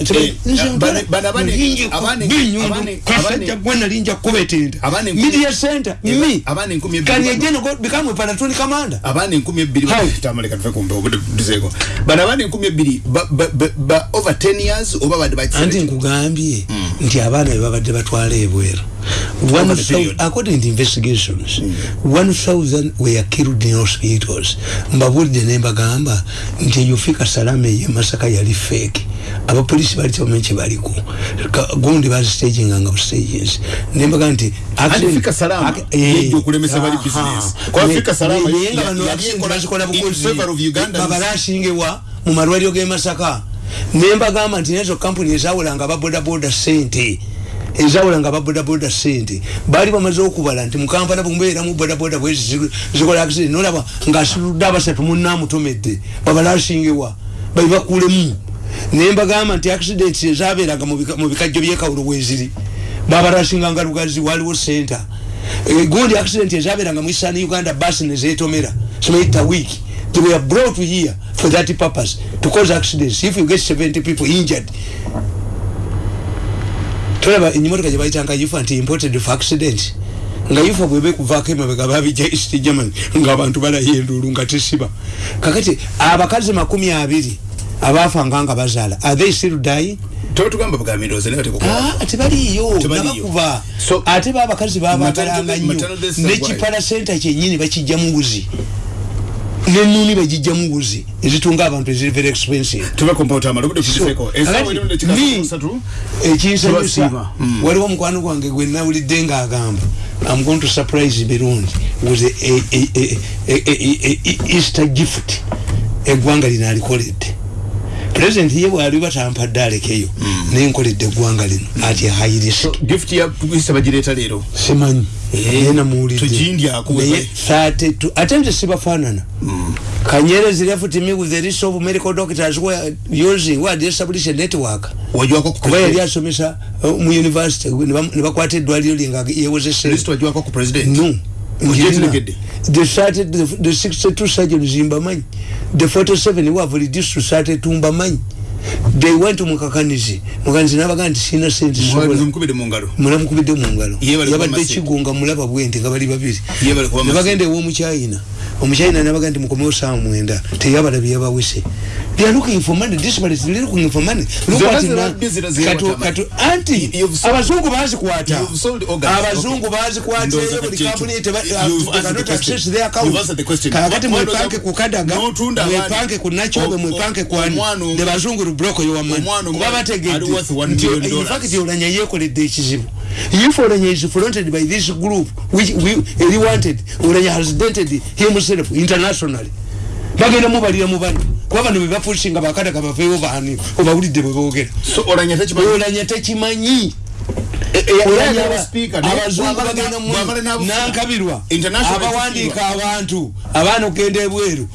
S1: Bana- bana- abane-
S2: Nalingi
S1: abane-
S2: binyundu
S1: abane-
S2: kasajja
S1: abane-
S2: gwe nalinja kubetenda
S1: Abane-
S2: media center me.
S1: abane nkumi ebbiri
S2: can
S1: bano.
S2: you again go become a palatoni commander.
S1: Abaana enkumi ebbiri
S2: How?
S1: Tamale, katuve kumpe obudde tuzeeko bano abaana enkumi ebbiri ba- ba- ba- ba- over 10 years oba badde
S2: anti
S1: bakisere
S2: nkugambye nti abaana bebabadde batwala ebweru One
S1: period.
S2: according to investigations one thousand were killed in hospitals. Mbabulidde nembagamba nti eyofika salama eye masaka yali fake. Abapolisi bali tebamanyi kyebaliko Ka- gundi bazistaginganga bustages nembaga nti accident-
S1: Fika Salama
S2: Ac- eh,
S1: yejja okulemesa bali
S2: aha.
S1: business. Kwa Fika Salama
S2: ne- naye nga
S1: ya-
S2: bano
S1: ya-
S2: accident
S1: yakola
S2: bazikola
S1: in
S2: bukozi
S1: favor of Ugandans.
S2: babalashingewa mu malwaliro g'e masaka. Nembagamba nti nezo kampuni ezawulanga ababodaboda sente ezawulanga ababodaboda sente baali bamaze okubala nti mukampala bwemubeeramu bodaboda zikola accident nolaba ng'asitudde abasatu munaamutomedde babalashingewa babibakulemu nembagamba nti accident ezabeeranga mu bika- mu bikajjo byekawulo bweziri babalasinganga lugazi waliwo center Eh, gundi accident ezabeeranga mu eastern uganda basi nezetomera simayita week they were brought here for that purpose to cause accidents. If you get 70 people injured tolaba enyimotoka gyebayitanga yufa nti imported for accident. Nga yufa bwebe kuvaako emabega babijja east germany ngaabantu balayo enduulu nga tesiba. Kakati abakazi makumi abiri abaafanga nga bazaala are they still dying?
S1: Totugamba bugambiroze tekukola
S2: Ah, tebaliyo nabakuba. Ate babakazi babagalanga nnyo. nekipala senta kyenyini bakijjamu buzi nenuni bagijjamu buzi ezitunga abantu eziri very expensive.
S1: Kumpota amala obudde tubiseeko esaawa erimu nekika satu
S2: ekinsanyusa
S1: Tubasiima. Mm.
S2: waliwo mukwano gwange gwe nawulidde ngaagamba I'm going to surprise Burundi with a, a, a, a, a, a, a, a Easter gift. Eggwanga lino president ye bwali batampadde alekeyo naye nkoledde eggwanga lino ati a high risk.
S1: Gift ya isa bagireeta leero?
S2: Simanyi.
S1: Eh,
S2: naye namuwulidde.
S1: tugindyaku
S2: naye
S1: bwe-
S2: 32 ate nze sibafaanana. Kanyerezi left me with the list of medical doctors were using were they establish a network. Kuba yali asomesa mu university ne bakwata eddwaliro lye nga yewozese the started the, the 62 surgeons mbamanyi the 47 who have reduced to 32 mbamanyi they went to mukakanizi mukakanizi nabaga nti sina sente sobola
S1: mukubide mu ngalo.
S2: Mulamukubidde mu ngalo.
S1: Ye bali kuba
S2: yabadde
S1: masente.
S2: kigunga mulaba bwenti nga bali babiri.
S1: Ye bali kuba masente.
S2: nebagenda ew'omukyayina omukyayina nabaga nti mukomewo saawa mwenda teyabalabye yabawese they are looking for money desperately they're looking for money. Look what
S1: zino
S2: now- anti
S1: You've sold-
S2: abazungu bazikwata.
S1: sold organs.
S2: abazungu bazikwata eyo buli kampuni teba-
S1: You've
S2: uh,
S1: answered
S2: cannot
S1: the
S2: access their account.
S1: The
S2: kakati mwepanke
S1: was
S2: ku kadaga
S1: n'otunda abaana.
S2: mwepanke ku nakyobe
S1: O-
S2: mwepanke
S1: o-
S2: ku ani
S1: omwana omu-
S2: ne bazungu lubroko yowamani
S1: omwana omu
S2: kuba
S1: ali
S2: bategedde
S1: worth one
S2: nti
S1: million
S2: in fact olanya yekoledde ekizibu if olanya is fronted by this group which we, he wanted olanya has dented himself internationally bagenda mubalira mu bano kuba bano bebafuusinga bakataka bafeewo baani obawulidde bwe boogera.
S1: So olanya tekimanyi? Speaker, naye
S2: abazungu bagenda nankabirwa. Abawandiika abantu abaana okugenda ebweru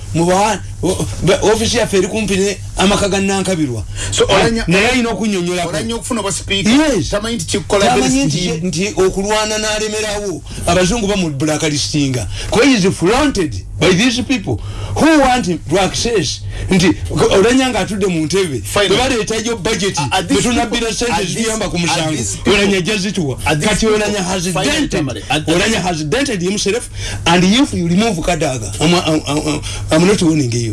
S2: ofisi yaffe eri kumpi ne amaka ga nankabirwa
S1: So, olanya-
S2: naye alina okunyonyolako
S1: olanya okufuna obwa speaker?
S2: Yes.
S1: tamanyi nti kikola
S2: tamanyi
S1: very
S2: nti
S1: steam.
S2: nti okulwana n'alemerawo. Abazungu bamublacklistinga is flaunted by these people? Who want to access? Nti olanya nga atudde mu ntebe
S1: Finally.
S2: bebaleetayo budget
S1: Are these
S2: betunabbira
S1: people-
S2: sente
S1: are these-
S2: zituyamba ku
S1: are
S2: musango.
S1: these people-
S2: olanya jazituwa
S1: are these
S2: kati olanya has dented. olanya has dented himself and if you remove kadaga I'm, I'm, I'm, I'm not warning you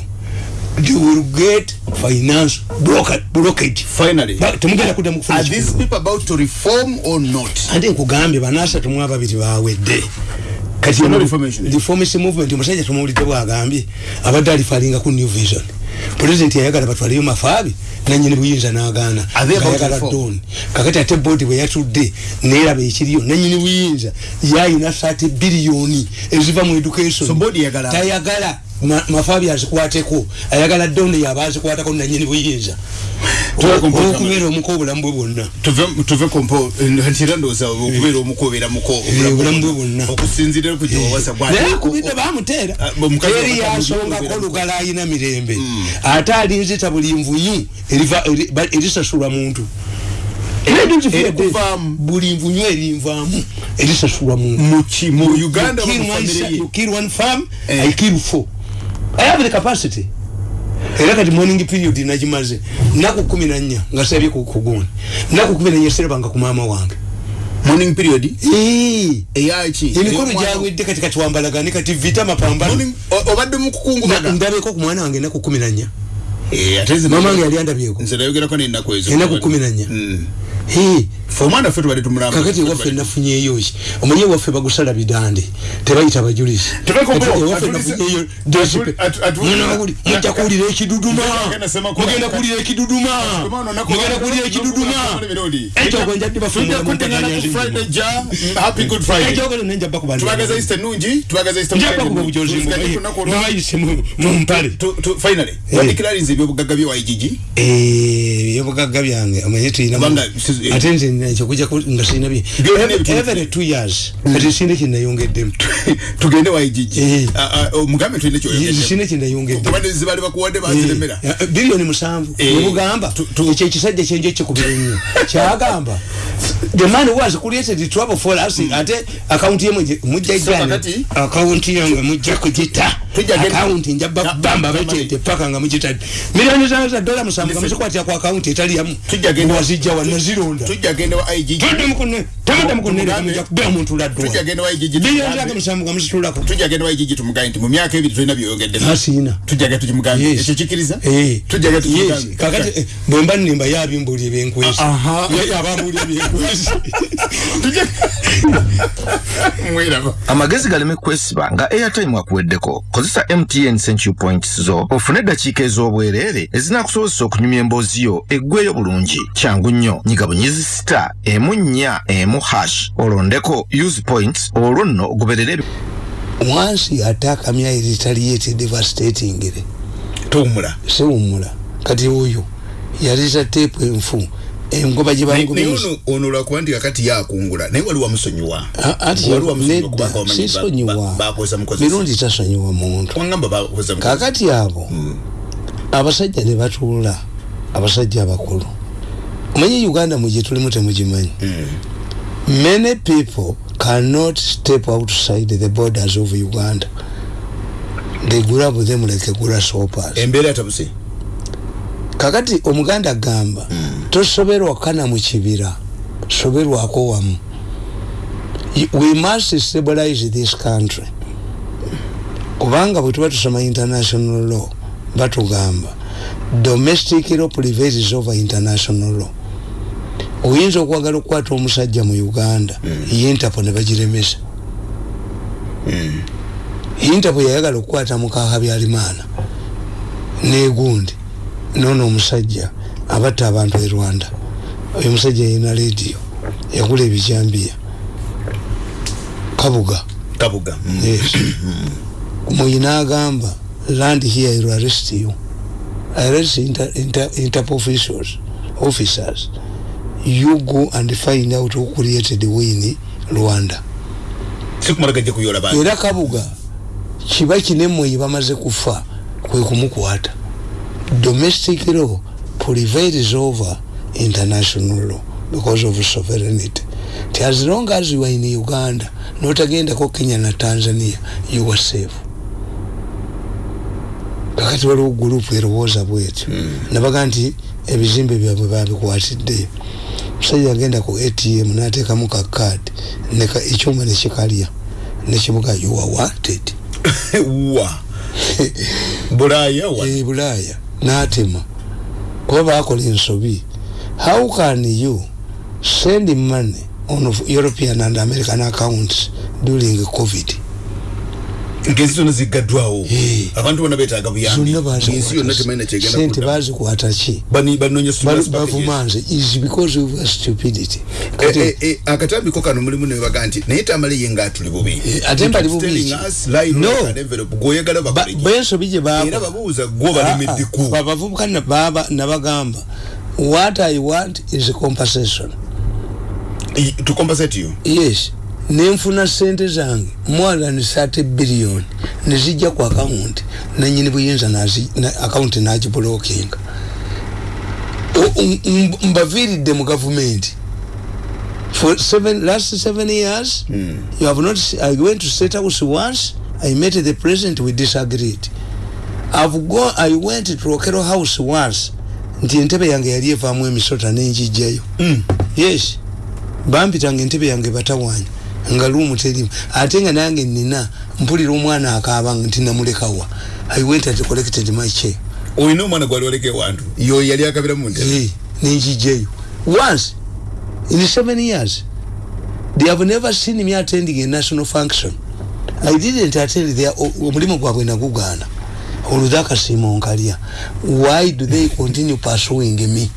S2: you will get finance blocked blockage
S1: finally.
S2: Ba- temugenda kuddamu kufuna
S1: are these people about to reform or not?
S2: Ate nkugambye banaasatu mu ababiri bawedde kati
S1: no reformation?
S2: reformist movement omusajja tumuwulidde bwagambye abadde alifalinga ku new vision. Pulezidenti yayagala batwaleyo mafaabi nanyini buyinza n'agaana. Ng'ayagala
S1: reform?
S2: doni kakati ate boodi bwe yatudde neeraba ekiriyo nanyini buyinza. Yayina 30 biliyoni eziva mu education.
S1: So
S2: tayagala mafaabi azikwateko. Ayagala doni yaba azikwatako nanyini buyinza. Okubeera omuko obulamu bwe bwonna.
S1: Tuve kompo ntira ndowooza okubeera omuko obeera muko
S2: Eh, obulamu bwe bwonna.
S1: okusinzira ku gyewawasa
S2: naye akubidde bamuteera
S1: Ah,
S2: eri yasongako lugala ayina mirembe. Ate alinzita buli nvunyu eriva- eri- ba- erisasulwa muntu.
S1: Kuvaamu.
S2: buli nvunyu erinvaamu erisasulwa muntu.
S1: Mu uganda
S2: kill one farm
S1: Eh.
S2: i kill four i have the capacity. Era kati morning period nagimaze. Naku kumi na nnya nga sabye kugundi naku kumi na nnya serabanga ku maama wange.
S1: Morning period? Eyaki
S2: emikolo gyawedde kati kati wambalagane kati vita mapambano
S1: obadde mukukungubaga
S2: ndabeko ku mwana wange enaku kumi na nnya. Mama wange yali andabyeko.
S1: nze nayogerako nenaku ezo.
S2: Enaku kumi na nnya.
S1: Mm. Omwana ffe tubadde tumulamba
S2: kakati ewaffe nafunyeeyo ki omanyi ewaffe bagusala bidande tebayita bajulisi
S1: Tebeko
S2: Kati
S1: bro,
S2: ewaffe
S1: atulise-
S2: nafunyeeyo
S1: atu- atu- atu-
S2: munawuli mujja kuwulira ekiduduma
S1: Mugenda Semakola.
S2: mugenda kuwulira ekiduduma
S1: Omwana onako-
S2: mugenda kuwulira ekiduduma ekyo gwe njadde bafumula mu
S1: Tujja
S2: ntaganya
S1: ku Friday
S2: zingi.
S1: ja mm, happy good friday
S2: ekyogero nenja bba ku bantu
S1: tubagaza easter nungi tubagaza easter
S2: njaba kuba bujozi mubayise mu mpale
S1: finally
S2: Eh.
S1: wadeclarinze ebyobugagga bye waigigi
S2: ebyobugagga byange omanye tulina
S1: Kubanga si-
S2: ate nze ekyokuja nga sirina bye every two years. Kati sinde kyendayongeddemu
S1: tugende waigigi
S2: Eh.
S1: omugambe tulina bakuwadde baziremera
S2: biliyoni musanvu.
S1: Eh, tu-
S2: ekyo ekisajja kyenjo ekikubira ennyo kyagamba the man was created trouble for us ate akawunti yemwe mujja
S1: So,
S2: jani
S1: kakati-
S2: akawunti yange mujja kugita
S1: Tujja genda-
S2: akawunti nja
S1: Na-
S2: bamba
S1: na-
S2: betete paka nga mugitadde miliyoni zange za dola musanvu nga muzikwatira ku akawunti etali yamu
S1: Tujja genda-
S2: wazijja wanazironda
S1: tujja genda wa igigi
S2: todde mukune tamudde mukunere
S1: Tumugambe-
S2: mujja kubera omuntu laddwa
S1: tujja genda wa igigi
S2: miliyoni zange musanvu nga muzitulako
S1: tujja genda wa igigi tumugambe nti mu myaka ebiri tulina byoyongedde
S2: asiina
S1: tujjaga tukimugambe
S2: Yes.
S1: ekyo kikiriza
S2: Eh.
S1: tujjaga
S2: Yes.
S1: tukimugambe
S2: kakati eh, bwemba nimba yabimbuulya ebyenkwezi.
S1: Aha.
S2: yabambuulya ebyenkwezi. <laughs> <laughs>
S1: Mweraba
S3: amagezi galeme kwesiba nga airtime akuweddeko. Kozesa mtn century points zo. Ofune eddakiika ez'obwereere ezinakusobozesa okunyumya emboozi yo eggweeyo bulungi. Kyangu nnyo. Nyiga bunyizi sita emu nnya emu hash. Olondeko use points olwo nno ogoberere ebi-
S2: once attack me I retaliated devastating it
S1: tuwumula
S2: sewumula kati oyo yaliza tepu enfu. Engoba gye
S1: naye
S2: bangobye
S1: ono ono lwakuwandika kati yakungula. Naye wali wamusonyiwa
S2: A- ati
S1: Wali wamusonyiwa
S2: nedda
S1: kubanga wamanyi ba-
S2: sisonyiwa mirundi tasonyiwa muntu. Kakati abo abasajja ne batuula. Abasajja abakulu omanyi uganda mugye tulimu temugimanyi. Many people cannot step outside the borders of uganda. They grab them like grasshoppers
S1: embeera tabuse
S2: kakati omuganda agamba tosoberwa kana mu kibira soberwako wamu. Y- we must stabilize this country. Kubanga bwe tuba tusoma international law batugamba domestic law prevails over international law oyinza okwagala okukwata omusajja mu uganda interpo ne bagiremesa. Interpo yayagala okukwata mukaha byalimaana negundi nono omusajja abatta abantu e rwanda. Oyo musajja yina lediyo yagula ebijambiya. Kabuga.
S1: Kabuga mm.
S2: yes. Muyina agamba land here I will arrest you. Arrest inter, inter, interpol officials officers you go and find out who created Rwanda.
S1: Sikumala gajja kuyola bantu
S2: era kabuga kiba kinemwe bamaze kufa kwe kumukwata. Domestic law prevails over international law because of sovereignty. Ti as long as you are in uganda notagendako kenya na tanzania you are safe. Kakati waliwo gurupu erowooza bwetyo nabaga nti ebizimbe byabwe babikwatiddeyo musajja agenda ku atm nateekamu kakaadi ekyuma nekikalya nekibuga you are wanted.
S1: Wa? Bulaya wa?
S2: E bulaaya. N'atema. Kuba bakola ensobi. How can you send money on european and american accounts during covid
S1: ngensi zonna ziggaddwawo
S2: Eh.
S1: abantu bonna betaaga buyambi.
S2: Zonna
S1: ensi yonna temalina kyegenda
S2: bazikwata ki
S1: packages.
S2: bavumanze is because of stupidity.
S1: Eh, eh, eh, akatambiko kano mulimu nebaga nti naye tamale ye nga tuli bubi
S2: ate mbali bubi
S1: Telling
S2: ki?
S1: us, lie,
S2: No.
S1: rock and envelope, gwoyagala
S2: ba-
S1: bakoleki.
S2: bensobi gye
S1: balemeddeku
S2: Ah, ah, nabagamba what i want is compensation.
S1: To compensate you?
S2: Yes nenfuna sente zange more than 30 billion nezijja ku akawunti nanyini buyinza nazi- na- akawunti nagibulokinga O- m- m- mbaviiridde mu gavumenti. For seven, last seven years mm. you have not i went to state house once i met the president we disagreed. I've gone i went to okero house once nti entebe yange yali evaamu emisota nenjijjayo
S1: Mm.
S2: yes. Bampitanga entebe yange batawanya nga luumu terimu. Ate nga nange nina mpulira omwana akaaba nti namulekawa i went and collected my check
S1: olina omwana gwali oleka ewantu? Yo yali akabira mu ntebe?
S2: Hey, nenjijjayo once in seven years they have never seen me attending a national function. I didn't attend their omulimu gwabwe nagugaana. Oludde akasiima onkalya why do they continue pursuing me?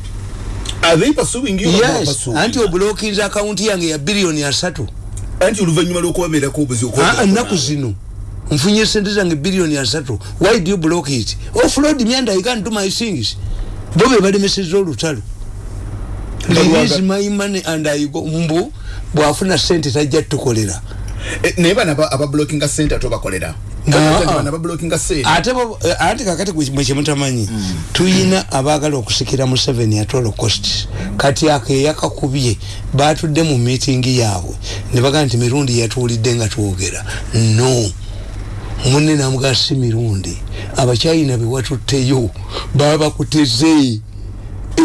S1: Are they pursuing you
S2: yes. anti obulokinza akawunti yange ya biliyoni asatu
S1: anti oluvannyuma lw'okubabeerako obuzi
S2: Ah, ennaku zino. Nfunye sente zange biliyoni asatu why do you block it? Offload me and i can't do my things. Bo be balemeseza olutalo. Release my money and i go mbu bwafuna sente tajja tukolera
S1: naye bano aba- abablockinga sente ate obakolera.
S2: Ah, ah. ate eh, ate kakati mwekimutamanyi tuyina abaagala okusikira mu seven atolo cost. Kati ako eyakakubye batudde mu meetingi yaabwe. Ne bagaa nti mirundi yatuwulidde nga twogera. No. Munne namugaa si mirundi. Abakyayina bewatutteyo baba bakuteze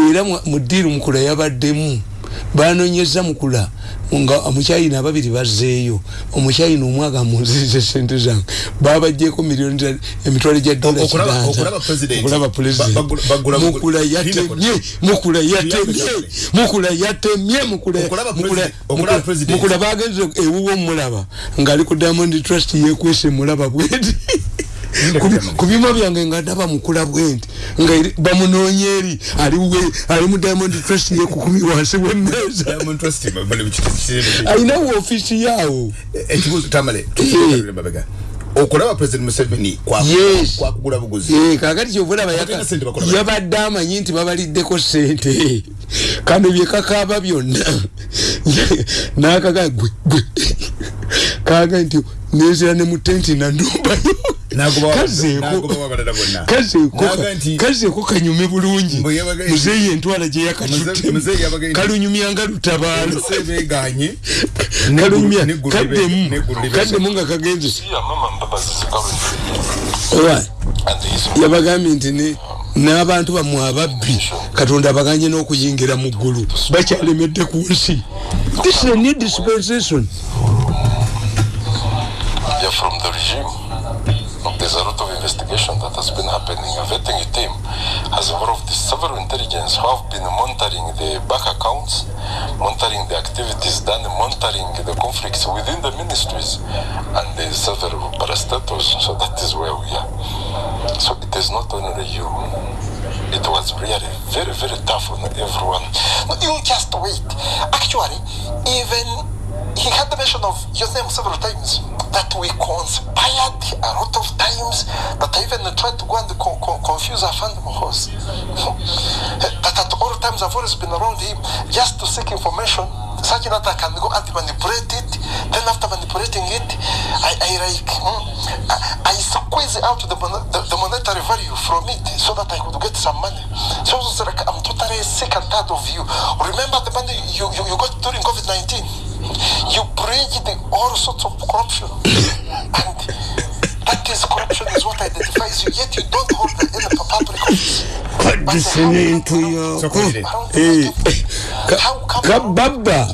S2: era mu- ddiiru mukula yabaddemu banonyeza mukula nga omukyayina ababiri bazzeeyo omukyayina omwe agamba nzize sente zange babajjeko miliyoni emitwalo gya dola
S1: Okulaba-
S2: kiganza
S1: okulaba president.
S2: okulaba president.
S1: Ba- bagula- bagula-
S2: mukula
S1: Linda
S2: yatemye mukula yatemye mukula yatemye mukula bagenze ewuwo omulaba ngaali ku diamond trust yekwese mulaba bwenti Ku- ku byuma byange nga ndaba mukula bwenti nga eri- bamunoonya eri aliwe ali mu diamond trust yekukumi wansi wemmeeza
S1: Diamond Trust, bali mu kiti- kiti-
S2: alinawo ofiisi yaawo.
S1: Ekibuuzo tamale okulaba president museveni kwaku-
S2: Yes.
S1: kwakugula buguzi.
S2: Eh, kakati kyovulaba
S1: Batalina sente bakola bati.
S2: yabadde amanyi nti babaliddeko sente kano byekakaaba byonna. <laughs> Nakaga gwe kaga nti nezera ne mu tenti nanumbayo
S1: Nagoba-
S2: kazeeko kanyume bulungi. Muzeeyi entwala gye yakatutte. <laughs> Kalunyumya nga lutabaalo
S1: neggulu
S2: kaddemu. nga kagenze. Yabagambye nti n'abantu bammwe ababbi katonda abaganye n'okuyingira mu ggulu. Bakyalemedde ku nsi. This is a new dispensation.
S4: Yeah, from the regime. There's a lot of investigation that has been happening. A vetting team has involved several intelligence who have been monitoring the bank accounts, monitoring the activities done, monitoring the conflicts within the ministries and the several parastatals. So that is where we are. So it is not only you. It was really very, very tough on everyone.
S5: No, you just wait. Actually, even
S4: he had the mention of your name several times that we conspired a lot of times that I even tried to go and co- co- confuse our family horse. that at all times I've always been around him just to seek information such that I can go and manipulate it. Then after manipulating it, I, I like mm, I, I squeeze out the, mon- the, the monetary value from it so that I could get some money. So like I'm totally sick and tired of you. Remember the money you, you, you got during COVID 19? You bridged all sorts of corruption. <coughs> and that is corruption is what identifies you, yet you don't hold the any public office. But
S2: listening to <coughs> your
S4: come-
S2: kababa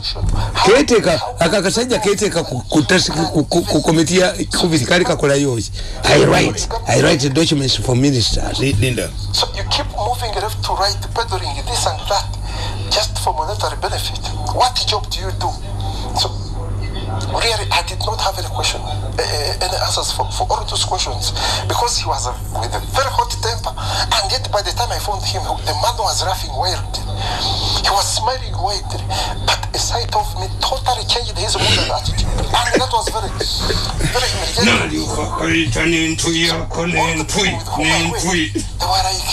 S2: keteka aka kasajja keteka ku- komiti ya covid kali kakolayo ki i write i write documents for ministers.
S1: Li- linda.
S4: So you keep moving left to right, peddling this and that, just for monetary benefit. What job do you do? So really, I did not have any question, uh, any answers for, for all those questions because he was a, with a very hot temper, and yet by the time I found him, the man was laughing wildly. He was smiling wildly, but a sight of me totally changed his mood and attitude, and that was very, very humiliating. All the people with whom I went, they were like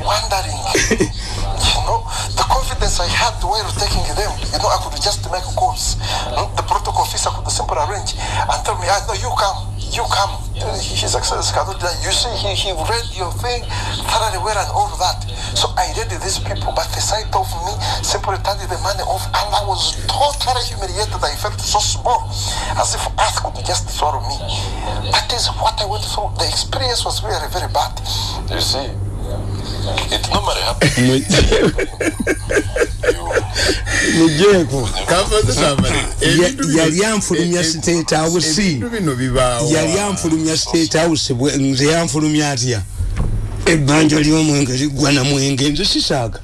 S4: wondering, you know, the confidence I had while taking them. You know, I could just make calls. The protocol officer could simply arrange and tell me, I know you come, you come. His Excellency. You see, he, he read your thing thoroughly well and all that. So I read these people, but the sight of me simply turning the money off, and I was totally humiliated. I felt so small, as if earth could just swallow me. That is what I went through. The experience was really very bad. You see, normally happens. <laughs>
S2: mujeko
S1: kavaze tamale Ebintu bino-
S2: yali anfulumya
S1: e-
S2: state house. yali anfulumya state house bwe- nze yanfulumya atya? Ebbanja ly'omwenge liggwa na mwenge nze sisaaga.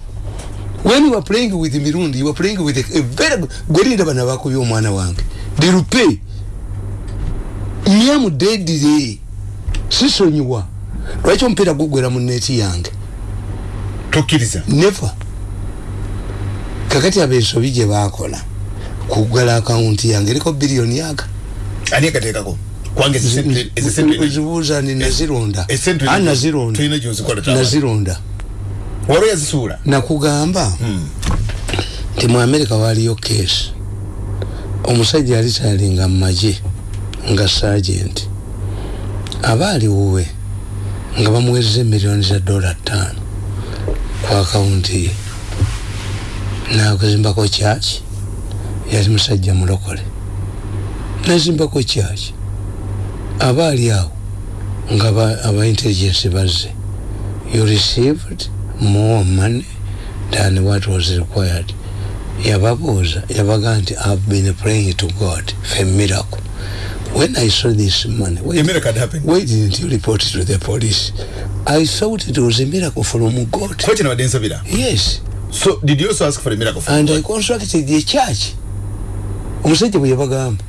S2: When you are playing with mirundi you are playing with a, a very gwelinda bana bakubye omwana wange. Dirupe nyamu dedire sisonyiwa. Lwaki omupiira gugwera mu neeti yange
S1: tokkiriza.
S2: Never kakati abensobi gye bakola kugala akawunti yange eriko biliyoni yaga
S1: ani ezisente
S2: zibuuza ni nazironda nazironda nazironda
S1: waliwo yazisuula?
S2: Nakugamba nti mu amerika waliyo keesi omusajja yali tayalinga mu magye nga sagenti aba aliwuwe nga bamuwezeza emiliyoni za dola ttaano ku akawunti ye nakuzimbako kyaki yali musajja mulokole. Nazimbako kyaki aba ali awo nga aba- intelligence bazze. You received more money than what was required. Yababuuza yabaga nti i've been praying to god for miracle when i saw this money
S1: A
S2: wait,
S1: miracle happened.
S2: why didn't you report it to the police? I thought it was a miracle from god. Yes.
S1: So did you also ask for a miracle from
S2: and
S1: God?
S2: i constructed the church. Omusajja bwe yabagamba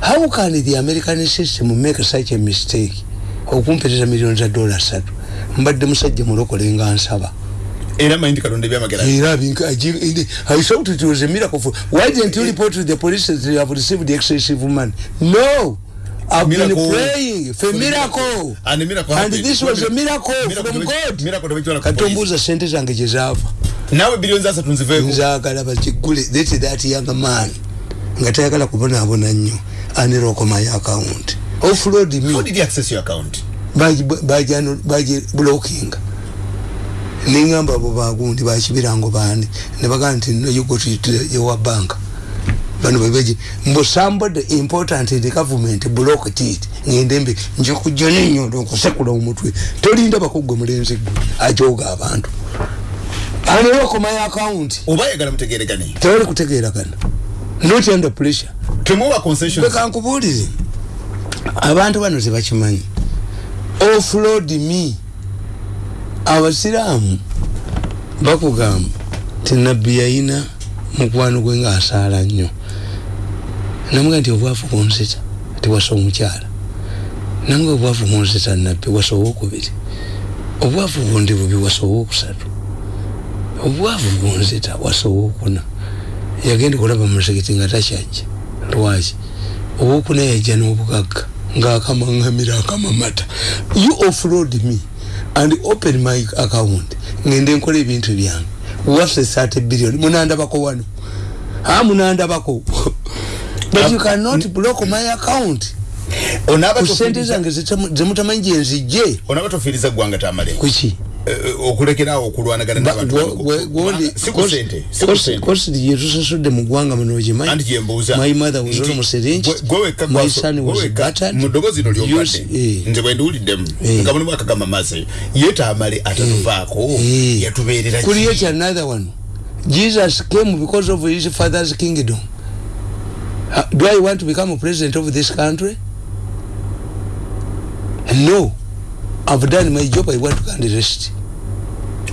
S2: how can the american system make such a mistake? Okumpereza miliyoni za dola satu. Mbadde musajja mulokole nga nsaba.
S1: Era manyi nti katonda ebyamagera
S2: era I thought it was a miracle for why didn't you report to the police that you have received excessive money? No I've been
S1: Miracle.
S2: praying for miracle.
S1: And miracle
S2: and this was a miracle.
S1: Miracle
S2: from God.
S1: Miracle
S2: ombuuza sente zange gye zaava
S1: naawe biliyoni asatu nziveeko
S2: nzaagala bakigule let that young man. Nga tayagala kubonaabona nnyo. Anirokomayo account? Offload
S1: how
S2: me
S1: did you access your account?
S2: Bagiblockinga neŋamba abo bagundi bakibirango baani nebagaa nti no you go to your bank bano bebeji mbo somebody important in the government blocked it ngende mbe nje kujja nenyondo nkusekula omutwe. Tolinda bakugwe mulenzi gwe ajoga abantu. Anirokomayo account.
S1: Oba yagala mutegeregane
S2: tewali kutegeeragana not under pressure.
S1: Temuwa concessions.
S2: Bekankubuulire abantu bano tebakimanyi. Offload me. Abasiraamu bakugamba ti nabbi yayina mukwano gwe ngaasaala nnyo namuga nti obwavu bunzita tiwasa omukyala. Namuga obwavu bunzita nabbi wasa owokubiri obwavu bundi bubi wasa owokusatu obwavu bunzita wasa owokuna yagenda okulaba muzikiti nga takyajja. Lwaki? Owokuna yajja n'obugagga ng'akamaŋŋamira akamamata. You offload me and open my account. Ngende nkola ebintu byange. Waffe thirty billion munandabako wano. A munandabako but you cannot block my account sente
S1: tofiriza-
S2: zange zemutamanyi gyenzijje
S1: onaaba tofiriza ggwanga tamale
S2: kuki
S1: okulekeraawo okulwanagana n'abantu bano. si ku sente si ku sente
S2: kositi gyetusasudde mu ggwanga muno
S1: anti
S2: ogimanyi
S1: gyembuuza
S2: my mother was
S1: nti
S2: almost
S1: gwe- gwe wekka
S2: My son was battered.
S1: mu ddoboozi lino
S2: Used-
S1: lyobadde
S2: eh.
S1: nze bwe ndiwuliddemu
S2: Eh.
S1: nga mulimu akagamba maze ye taamale atatuvaako
S2: Eh.
S1: yatubeerera ki?
S2: create another one jesus came because of his father's kingdom do i want to become a president of this country? No. I've done my job i want to can rest.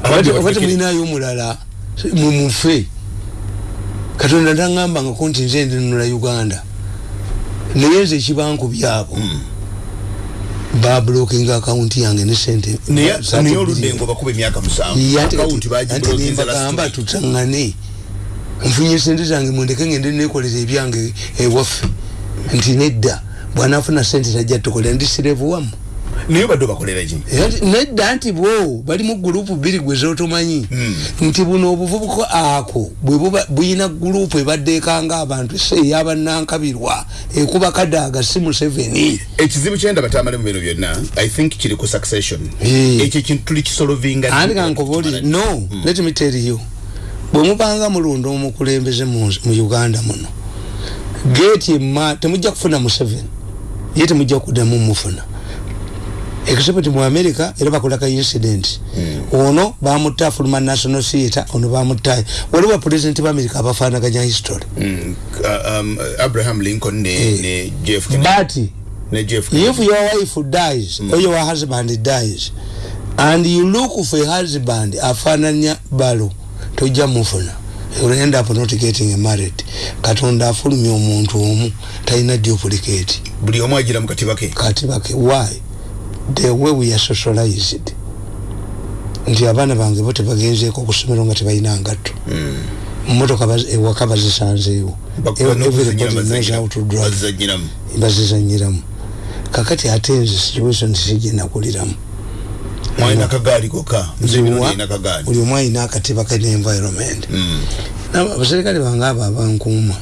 S1: Abadde
S2: obati
S1: batekere-
S2: mulinayo omulala mumufe katonda taŋambangako nti nze ndinunula uganda. Naye nze ekibanku byabo bablokinga akawunti yange ne sente.
S1: Naye
S2: billion.
S1: oluddengo bakuba emyaka musanvu.
S2: Yate
S1: akawunti
S2: kati- ate
S1: bagibulokinza
S2: nembagamba
S1: last week.
S2: tutaŋŋane nfunye sente zange mundeke ngende nekolera ebyange ewaffe. Nti nedda bwanafuna sente tajja tukolera ndi sirevu wamu.
S1: Naye badde bakolera ki?
S2: Nedda nti bo bali mu gurupu bbiri gwe zotomanyi.
S1: Hmm.
S2: nti buno obuvubuka ako bwe buba- buyina gurupu ebadde ekanga abantu se eyabanankabirwa ekuba kadaaga si museveni.
S1: Ekizibu kyenda batamale mu bino byonna i think kiri ku succession. Ekyo ekintu tuli kisolovinga
S2: andi kankoboli no let me tell you bwe mupanga mulonda omukulembeze mu uganda muno geeti ema temujja kufuna museveni ye temujja kuddamu mufuna. Except mu america era bakola ka incident ono bamutta afuluma national theatre ono bamutta waliwo bapresident ba america abafanaganya history.
S1: Mm, uh, um, abraham lincoln ne, ne jeff
S2: but if your wife dies or your husband dies and you look for a husband afananya balo tojja mufuna. You end up not getting married katonda afulumya omuntu omu talina duplicate.
S1: Buli omu agira mu katiba ke?
S2: Katibake why? The way we are socialized. Nti abaana bange bo tebagenzeeko ku ssomero nga tebalina ngatto. Motoka baz- ewaka bazisanzeewo bazizanyiramu kakati ate nze situation sigenakuliramu
S1: mwalina kagaali kokka. Nze bino
S2: Ziwa,
S1: nina kagaali.
S2: Buli omu alina akatiba ke environment abaserikale bange abo abankuuma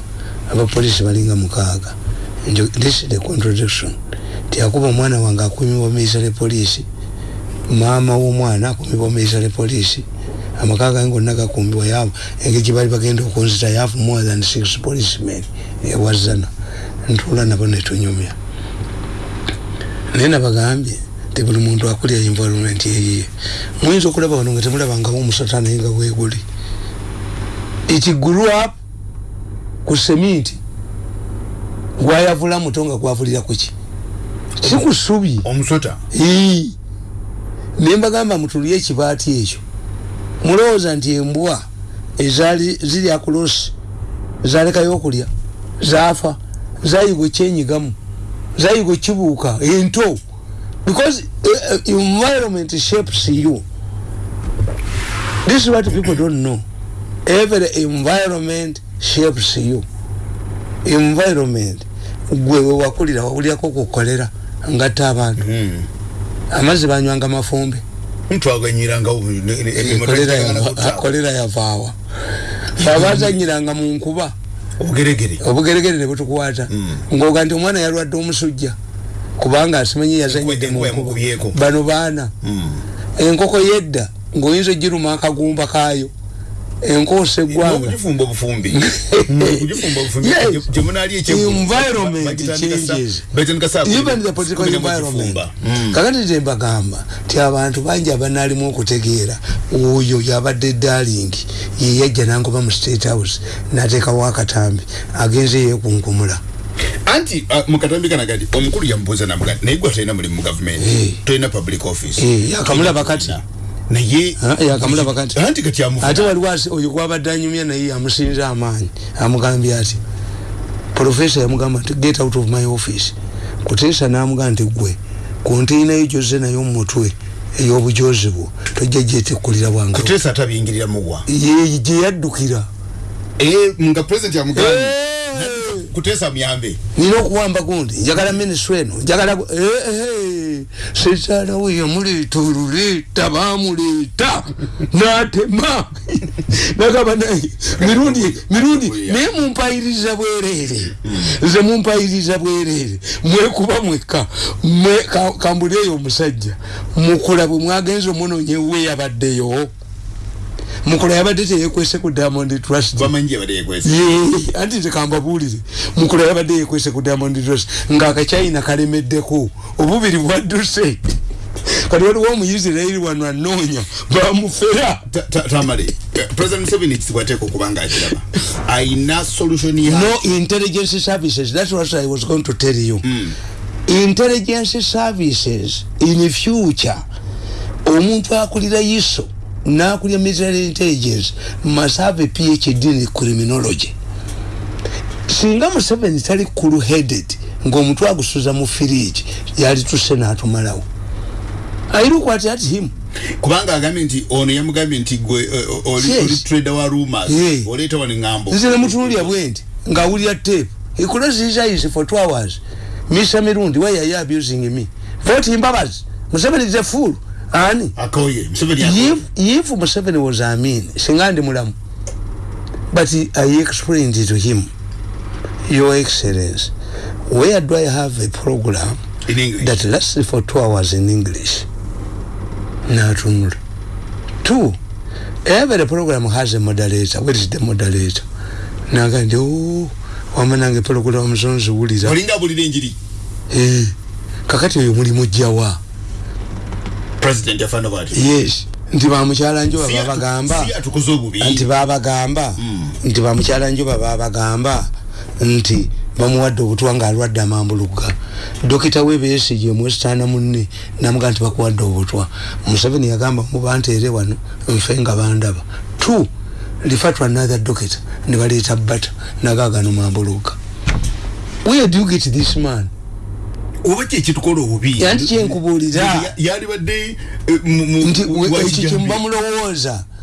S2: abapolisi balinga mukaaga. Njo- this is the contradiction. Tiakuba omwana wange akumibwa miisa le polisi maama w'omwana akumibwa miisa le polisi amaka gange gonna gakumbibwa yaabo engeri gye bali bagenda okunzita yafu more than six policemen. Ewazana ntuula nabo netunyumya naye nabagambye ti buli muntu akulya environment yeyiye muyinza okulaba wano nga temulabangawo omusata naye nga bweguli it grew up ku seminti gwayavula muto nga gwavulira kuki si ku ssubi.
S1: Omusota?
S2: Naye mbagamba mutulye ekibaati ekyo. Mulowooza nti embwa ezaali ziri akulosi zalekayo okulya zaafa zayigwa ekyenyigamu zayigwa ekibuuka ento because uh, environment shapes you. This is what people don't know. Every environment shapes you. Environment. Gwe wewakulira wawulirako kukolera ngatta abantu. Amazzi banywanga mafumbe.
S1: Ntwaganyiranga
S2: kolera yava- kolera yavaawa abazanyiranga mu nkuba.
S1: Obugeregere.
S2: Obugeregere ne butukwata. Ng'oga nti omwana yalwadde omusujja kubanga asimanyi yazanyidde mu
S1: Enkuba
S2: nkuba
S1: yamukubyeko.
S2: bano baana. Enkoko yedda ng'oyinza ogiruma akagumba kaayo. Enkoosa eggwanga
S1: okugifumba obufumbi. <laughs> Okugifumba obufumbi.
S2: Yes.
S1: gye- gye munaali
S2: Environment changes. even the political environment. kakati tembagamba ti abantu bangi abanaalimu okutegeera oyo yabadde darling yeyajja nangoba mu state house nateekawo akatambi agenze yekunkumula
S1: anti uh, mukatambi kanagati omukulu yamubuuza namuga naye gwe tolina mulimu mu gavumenti
S2: Eh.
S1: tolina public office.
S2: Eh, yakamulaba kati.
S1: naye
S2: Ah, yakamulaba kati.
S1: anti kati
S2: ate
S1: amufuna
S2: waliwo asi- oyo gwabadde anyumya naye yamusinza amaanyi amugambye ati profesa yamugamba nti get out of my office. Kuteesa namugamba nti gwe konteinayo gyozze nayo mumutwe ey'obujozi bwo tojja gyetekkulira bwange.
S1: Kuteesa atabingirira muwa
S2: Ye- gye yaddukira.
S1: Eh, nga president yamugambye kutesa myambe
S2: nina okuwamba gundi njagala minisitule eno njagala gu- eh, eh, sekyala we yamuleeta oluleeta bamuleeta <laughs> natema nagamba naye mirundi mirundi naye mumpayiriza bwerere nze mumpayiriza bwerere mwekuba mwekka mwe- ka- kambuleeyo omusajja mukula bwe mwagenza omunoonye we yabaddeyo mukula yabadde teyekwese ku diamond trust. Anti nze kambabuulire mukula yabadde yekwese ku diamond trust. Ngaakachina kalemeddeko. Obubiri bwadduse. Kati waliwo omuyisirairi wano anoonya bamufera
S1: Ta- ta- tamale Eh, president museveni ekisibwa ateeka okuba nga akiraba ayina solution ya
S2: no intelligence services. That's what i was going to tell you. Mm. intelligence services in future omuntu akulira yiso nakulira military intelligence must have a phd in criminology. Singa museveni tali cool headed ngaomutwe agusuza mu firiji yali tuse natumalawo. I look at at him.
S1: Kubanga agambye nti ono yamugambye nti gwe eh, oli
S2: Yes.
S1: oli trader wa rumors.
S2: Yeah.
S1: oleeta wano ŋŋambo
S2: nze nemutunulya bwendi ngaawulira tape. He closed his eyes for two hours. Mr mirundi why are you abusing me? Vote mbabazi museveni is a fool ani?
S1: Akoye museveni akoye.
S2: if, if museveni was amin singa ndi mulamu. But i explained to him. Your excellence where do i have a program
S1: in english.
S2: that lasts for two hours in english? Natunula two. Every program has a moderator. Where is the moderator? Naga ndi o wamanange program muzonziwulira
S1: olinga abulira enjiri
S2: Eh, kakati oyo mulimu jjawa
S1: president yafaana bwati
S2: yes. Nti bamukyala njoba
S1: Si atu-
S2: babagamba.
S1: si atukoze obubi.
S2: Nti babagamba. Nti bamukyala njoba babagamba. Nti bamuwadde obutwa ngaalwadde amambuluga dokita webesige mwesitaana munne namuga nti bakuwadde obutwa museveni yagamba muba nteere wano nfe nga bandaba. T refer to another doctor ne baleeta bata nagagano mambuluga where do you get this man
S1: oba kyekitukola obubi
S2: Yanti kyenkubuulira.
S1: yalibadde eh,
S2: nti ekyo
S1: kijambi.
S2: kyemubamulowooza